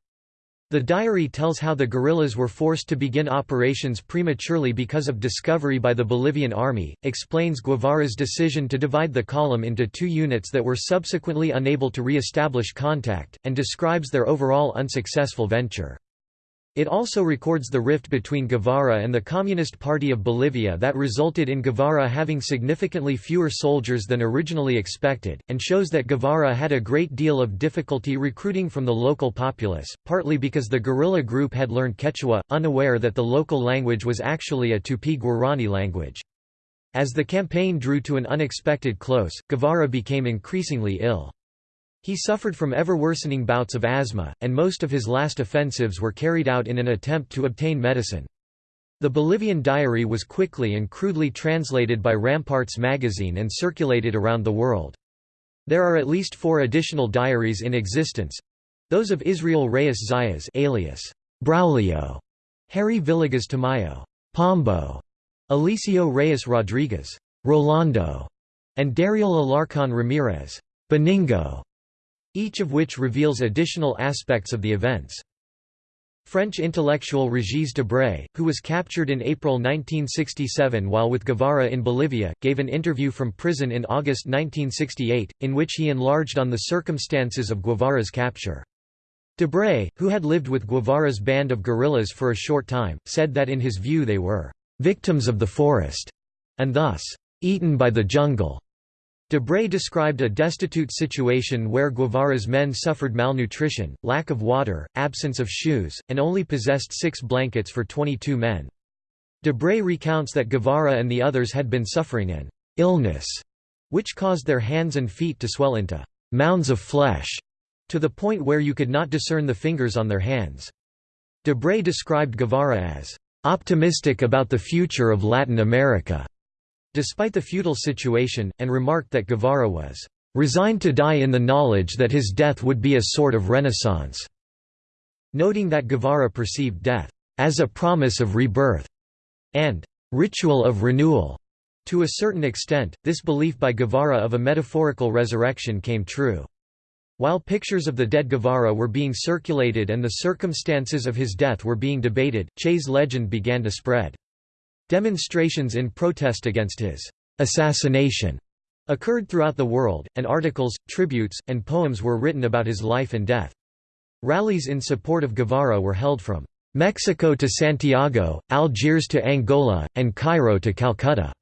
A: The diary tells how the guerrillas were forced to begin operations prematurely because of discovery by the Bolivian army, explains Guevara's decision to divide the column into two units that were subsequently unable to re-establish contact, and describes their overall unsuccessful venture. It also records the rift between Guevara and the Communist Party of Bolivia that resulted in Guevara having significantly fewer soldiers than originally expected, and shows that Guevara had a great deal of difficulty recruiting from the local populace, partly because the guerrilla group had learned Quechua, unaware that the local language was actually a Tupi-Guarani language. As the campaign drew to an unexpected close, Guevara became increasingly ill. He suffered from ever-worsening bouts of asthma, and most of his last offensives were carried out in an attempt to obtain medicine. The Bolivian diary was quickly and crudely translated by Ramparts magazine and circulated around the world. There are at least four additional diaries in existence—those of Israel Reyes Zayas alias Braulio, Harry Villegas Tamayo, Pombo, Eliseo Reyes Rodriguez, Rolando, and Dariel Alarcon Ramirez, Benigno each of which reveals additional aspects of the events. French intellectual Régis Debray, who was captured in April 1967 while with Guevara in Bolivia, gave an interview from prison in August 1968, in which he enlarged on the circumstances of Guevara's capture. Debray, who had lived with Guevara's band of guerrillas for a short time, said that in his view they were «victims of the forest» and thus «eaten by the jungle». Debray described a destitute situation where Guevara's men suffered malnutrition, lack of water, absence of shoes, and only possessed six blankets for 22 men. Debray recounts that Guevara and the others had been suffering an illness, which caused their hands and feet to swell into mounds of flesh, to the point where you could not discern the fingers on their hands. Debray described Guevara as optimistic about the future of Latin America despite the feudal situation, and remarked that Guevara was "...resigned to die in the knowledge that his death would be a sort of renaissance", noting that Guevara perceived death, "...as a promise of rebirth", and "...ritual of renewal". To a certain extent, this belief by Guevara of a metaphorical resurrection came true. While pictures of the dead Guevara were being circulated and the circumstances of his death were being debated, Che's legend began to spread. Demonstrations in protest against his assassination occurred throughout the world, and articles, tributes, and poems were written about his life and death. Rallies in support of Guevara were held from Mexico to Santiago, Algiers to Angola, and Cairo to Calcutta.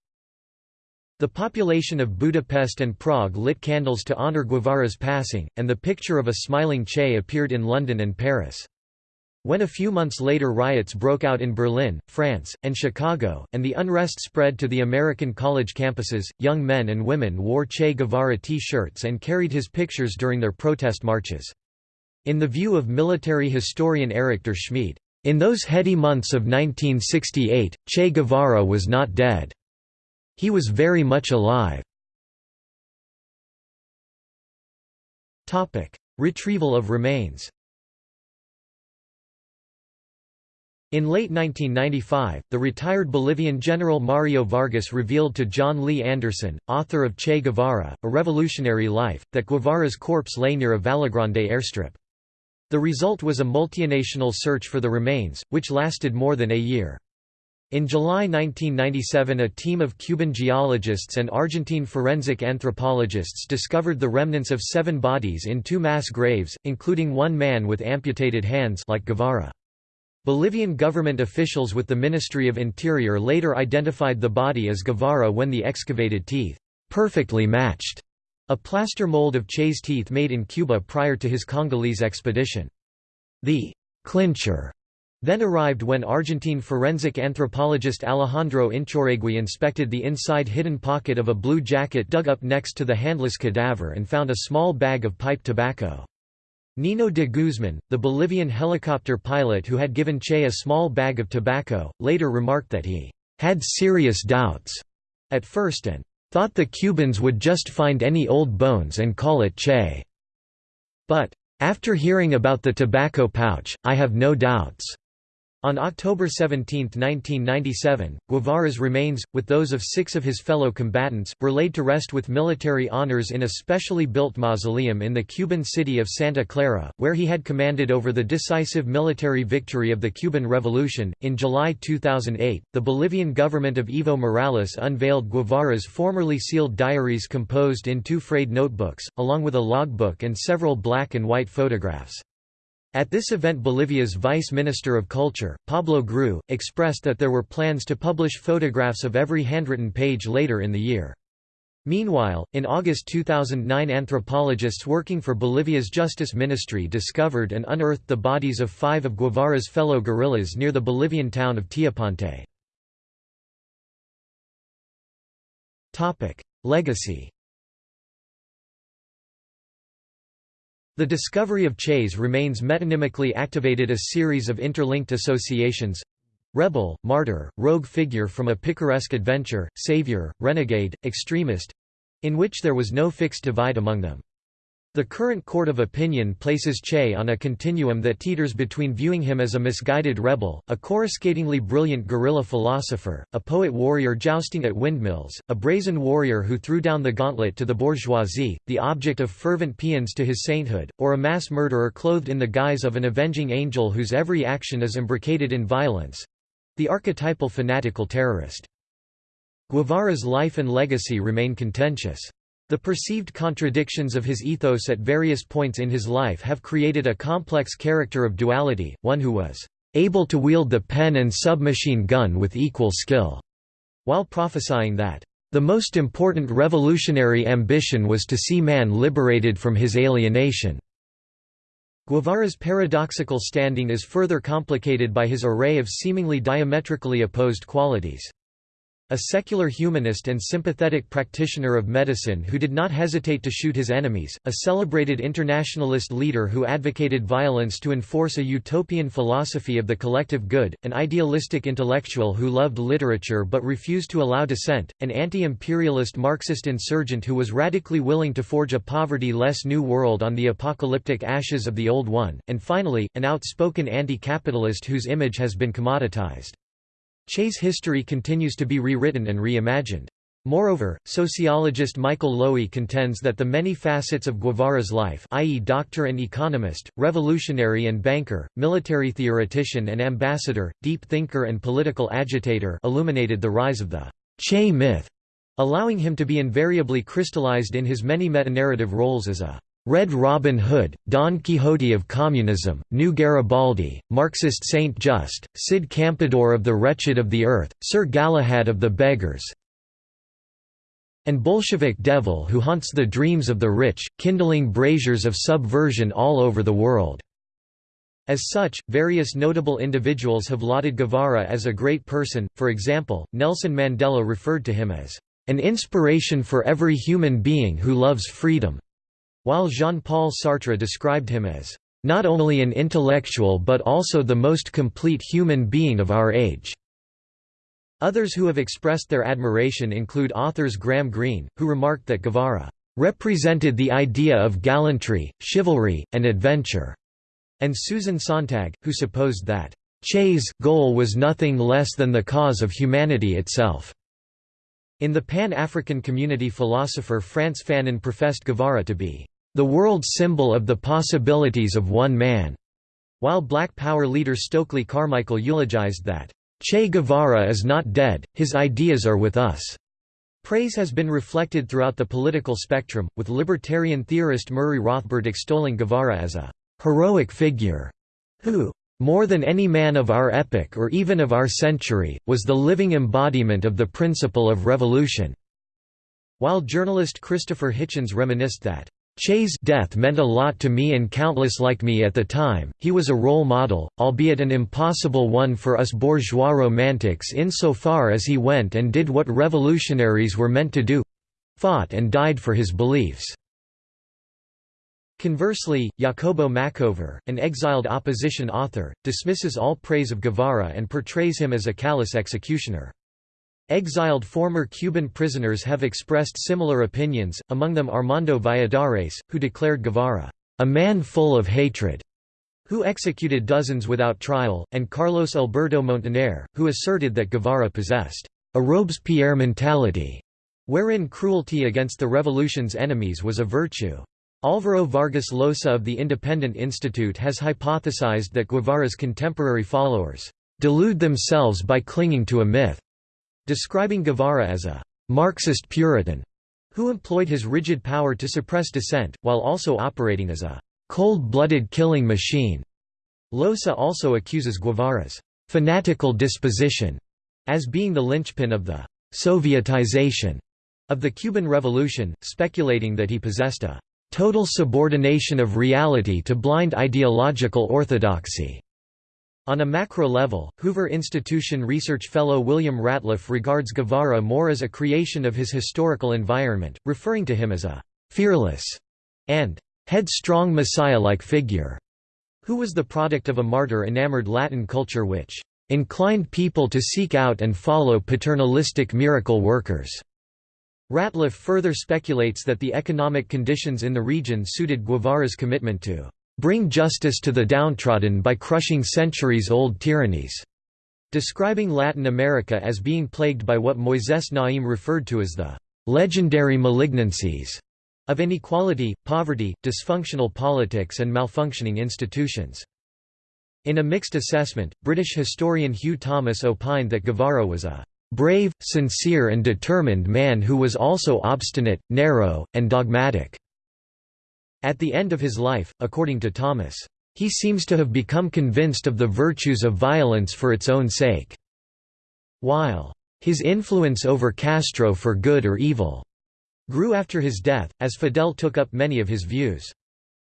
A: The population of Budapest and Prague lit candles to honor Guevara's passing, and the picture of a smiling Che appeared in London and Paris. When a few months later riots broke out in Berlin, France, and Chicago, and the unrest spread to the American college campuses, young men and women wore Che Guevara T-shirts and carried his pictures during their protest marches. In the view of military historian Erik Durschmied, in those heady months of 1968, Che Guevara was not dead. He was very much alive. Retrieval of remains In late 1995, the retired Bolivian General Mario Vargas revealed to Jon Lee Anderson, author of Che Guevara, A Revolutionary Life, that Guevara's corpse lay near a Vallegrande airstrip. The result was a multinational search for the remains, which lasted more than a year. In July 1997 a team of Cuban geologists and Argentine forensic anthropologists discovered the remnants of seven bodies in two mass graves, including one man with amputated hands like Guevara. Bolivian government officials with the Ministry of Interior later identified the body as Guevara when the excavated teeth perfectly matched a plaster mold of Che's teeth made in Cuba prior to his Congolese expedition. The clincher then arrived when Argentine forensic anthropologist Alejandro Inchaurregui inspected the inside hidden pocket of a blue jacket dug up next to the handless cadaver and found a small bag of pipe tobacco. Nino de Guzman, the Bolivian helicopter pilot who had given Che a small bag of tobacco, later remarked that he had serious doubts at first and thought the Cubans would just find any old bones and call it Che. But, after hearing about the tobacco pouch, I have no doubts. On October 17, 1997, Guevara's remains, with those of six of his fellow combatants, were laid to rest with military honors in a specially built mausoleum in the Cuban city of Santa Clara, where he had commanded over the decisive military victory of the Cuban Revolution. In July 2008, the Bolivian government of Evo Morales unveiled Guevara's formerly sealed diaries composed in two frayed notebooks, along with a logbook and several black and white photographs. At this event Bolivia's Vice Minister of Culture, Pablo Groux, expressed that there were plans to publish photographs of every handwritten page later in the year. Meanwhile, in August 2009 anthropologists working for Bolivia's Justice Ministry discovered and unearthed the bodies of five of Guevara's fellow guerrillas near the Bolivian town of Teoponte. Legacy The discovery of Che's remains metonymically activated a series of interlinked associations rebel, martyr, rogue figure from a picaresque adventure, savior, renegade, extremist in which there was no fixed divide among them. The current court of opinion places Che on a continuum that teeters between viewing him as a misguided rebel, a coruscatingly brilliant guerrilla philosopher, a poet-warrior jousting at windmills, a brazen warrior who threw down the gauntlet to the bourgeoisie, the object of fervent paeans to his sainthood, or a mass murderer clothed in the guise of an avenging angel whose every action is imbricated in violence—the archetypal fanatical terrorist. Guevara's life and legacy remain contentious. The perceived contradictions of his ethos at various points in his life have created a complex character of duality, one who was able to wield the pen and submachine gun with equal skill, while prophesying that the most important revolutionary ambition was to see man liberated from his alienation. Guevara's paradoxical standing is further complicated by his array of seemingly diametrically opposed qualities. A secular humanist and sympathetic practitioner of medicine who did not hesitate to shoot his enemies, a celebrated internationalist leader who advocated violence to enforce a utopian philosophy of the collective good, an idealistic intellectual who loved literature but refused to allow dissent, an anti-imperialist Marxist insurgent who was radically willing to forge a poverty-less new world on the apocalyptic ashes of the old one, and finally, an outspoken anti-capitalist whose image has been commoditized. Che's history continues to be rewritten and reimagined. Moreover, sociologist Michael Lowy contends that the many facets of Guevara's life i.e. doctor and economist, revolutionary and banker, military theoretician and ambassador, deep thinker and political agitator illuminated the rise of the Che myth, allowing him to be invariably crystallized in his many metanarrative roles as a Red Robin Hood, Don Quixote of Communism, New Garibaldi, Marxist Saint Just, Cid Campeador of the Wretched of the Earth, Sir Galahad of the Beggars, and Bolshevik devil who haunts the dreams of the rich, kindling braziers of subversion all over the world." As such, various notable individuals have lauded Guevara as a great person, for example, Nelson Mandela referred to him as, "...an inspiration for every human being who loves freedom", while Jean-Paul Sartre described him as, "...not only an intellectual but also the most complete human being of our age." Others who have expressed their admiration include authors Graham Greene, who remarked that Guevara represented the idea of gallantry, chivalry, and adventure, and Susan Sontag, who supposed that Che's goal was nothing less than the cause of humanity itself. In the Pan-African community philosopher Frantz Fanon professed Guevara to be the world symbol of the possibilities of one man, while Black Power leader Stokely Carmichael eulogized that Che Guevara is not dead, his ideas are with us. Praise has been reflected throughout the political spectrum, with libertarian theorist Murray Rothbard extolling Guevara as a heroic figure who, more than any man of our epoch or even of our century, was the living embodiment of the principle of revolution." While journalist Christopher Hitchens reminisced that, Che's death meant a lot to me and countless like me at the time, he was a role model, albeit an impossible one for us bourgeois romantics insofar as he went and did what revolutionaries were meant to do—fought and died for his beliefs." Conversely, Jacobo Machover, an exiled opposition author, dismisses all praise of Guevara and portrays him as a callous executioner. Exiled former Cuban prisoners have expressed similar opinions, among them Armando Valladares, who declared Guevara, "...a man full of hatred", who executed dozens without trial, and Carlos Alberto Montaner, who asserted that Guevara possessed a Robespierre mentality, wherein cruelty against the revolution's enemies was a virtue. Alvaro Vargas Llosa of the Independent Institute has hypothesized that Guevara's contemporary followers delude themselves by clinging to a myth describing Guevara as a «Marxist Puritan» who employed his rigid power to suppress dissent, while also operating as a «cold-blooded killing machine». Llosa also accuses Guevara's «fanatical disposition» as being the linchpin of the «Sovietization» of the Cuban Revolution, speculating that he possessed a «total subordination of reality to blind ideological orthodoxy». On a macro level, Hoover Institution research fellow William Ratliff regards Guevara more as a creation of his historical environment, referring to him as a «fearless» and «headstrong messiah-like figure», who was the product of a martyr-enamored Latin culture which «inclined people to seek out and follow paternalistic miracle workers». Ratliff further speculates that the economic conditions in the region suited Guevara's commitment to bring justice to the downtrodden by crushing centuries-old tyrannies", describing Latin America as being plagued by what Moises Naim referred to as the «legendary malignancies» of inequality, poverty, dysfunctional politics and malfunctioning institutions. In a mixed assessment, British historian Hugh Thomas opined that Guevara was a «brave, sincere and determined man who was also obstinate, narrow, and dogmatic». At the end of his life, according to Thomas, he seems to have become convinced of the virtues of violence for its own sake. While his influence over Castro for good or evil grew after his death, as Fidel took up many of his views.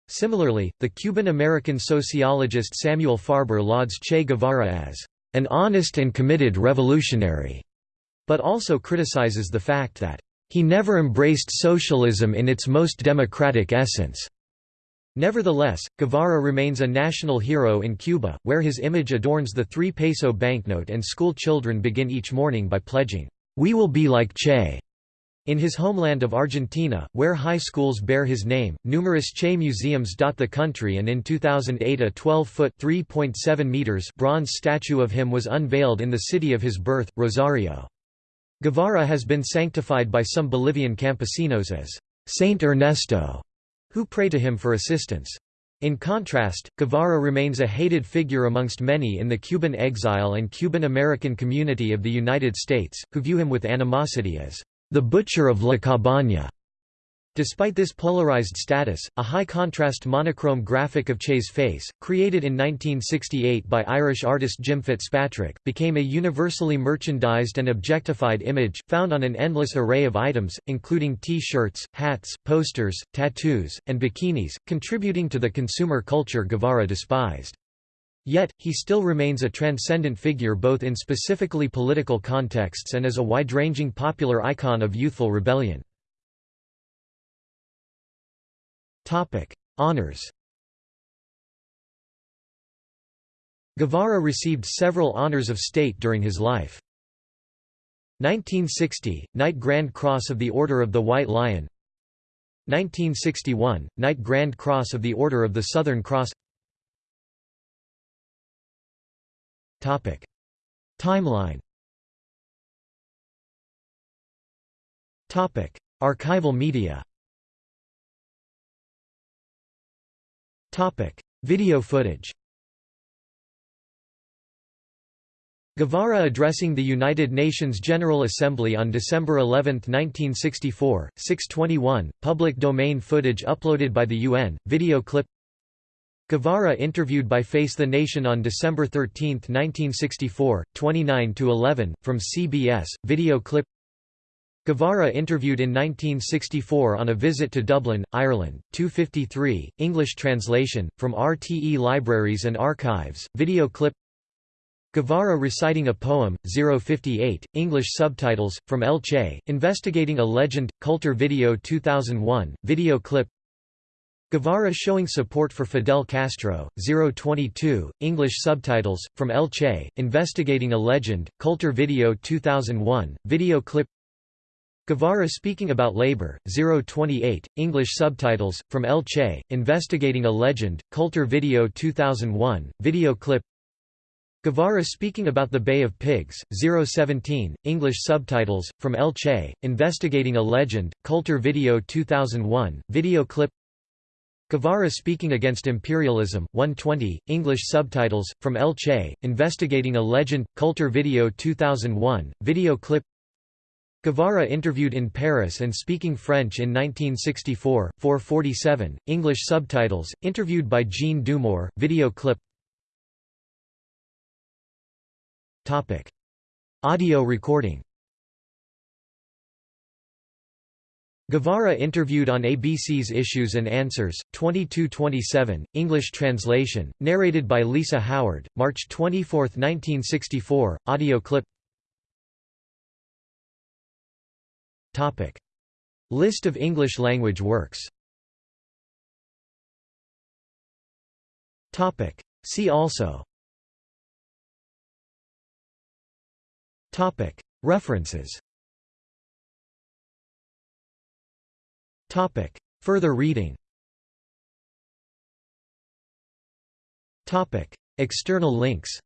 A: Similarly, the Cuban-American sociologist Samuel Farber lauds Che Guevara as an honest and committed revolutionary, but also criticizes the fact that he never embraced socialism in its most democratic essence. Nevertheless, Guevara remains a national hero in Cuba, where his image adorns the three-peso banknote and school children begin each morning by pledging, "'We will be like Che' In his homeland of Argentina, where high schools bear his name, numerous Che museums dot the country and in 2008 a 12-foot bronze statue of him was unveiled in the city of his birth, Rosario. Guevara has been sanctified by some Bolivian campesinos as Saint Ernesto, who pray to him for assistance. In contrast, Guevara remains a hated figure amongst many in the Cuban exile and Cuban American community of the United States, who view him with animosity as the butcher of La Cabaña. Despite this polarized status, a high-contrast monochrome graphic of Che's face, created in 1968 by Irish artist Jim Fitzpatrick, became a universally merchandised and objectified image, found on an endless array of items, including T-shirts, hats, posters, tattoos, and bikinis, contributing to the consumer culture Guevara despised. Yet, he still remains a transcendent figure both in specifically political contexts and as a wide-ranging popular icon of youthful rebellion. Honours Guevara received several honors of state during his life. 1960 – Knight Grand Cross of the Order of the White Lion 1961 – Knight Grand Cross of the Order of the Southern Cross Topic. Timeline Topic. Archival media Video footage. Guevara addressing the United Nations General Assembly on December 11, 1964, 621, public domain footage uploaded by the UN, video clip. Guevara interviewed by Face the Nation on December 13, 1964, 29–11, from CBS, video clip Guevara interviewed in 1964 on a visit to Dublin, Ireland, 253, English translation, from RTE Libraries and Archives, video clip. Guevara reciting a poem, 058, English subtitles, from El Che, Investigating a Legend, Culture Video 2001, video clip. Guevara showing support for Fidel Castro, 022, English subtitles, from El Che, Investigating a Legend, Culture Video 2001, video clip Guevara speaking about labor, 028, English subtitles, from El Che, Investigating a Legend, Culture Video 2001, video clip. Guevara speaking about the Bay of Pigs, 017, English subtitles, from El Che, Investigating a Legend, Culture Video 2001, video clip. Guevara speaking against imperialism, 120, English subtitles, from El Che, Investigating a Legend, Culture Video 2001, video clip Guevara interviewed in Paris and speaking French in 1964, 447, English subtitles, interviewed by Jean Dumur, video clip. Audio recording. Guevara interviewed on ABC's Issues and Answers, 2227, English translation, narrated by Lisa Howard, March 24, 1964, audio clip List of English-language works. See also. References Topic. Further reading. External links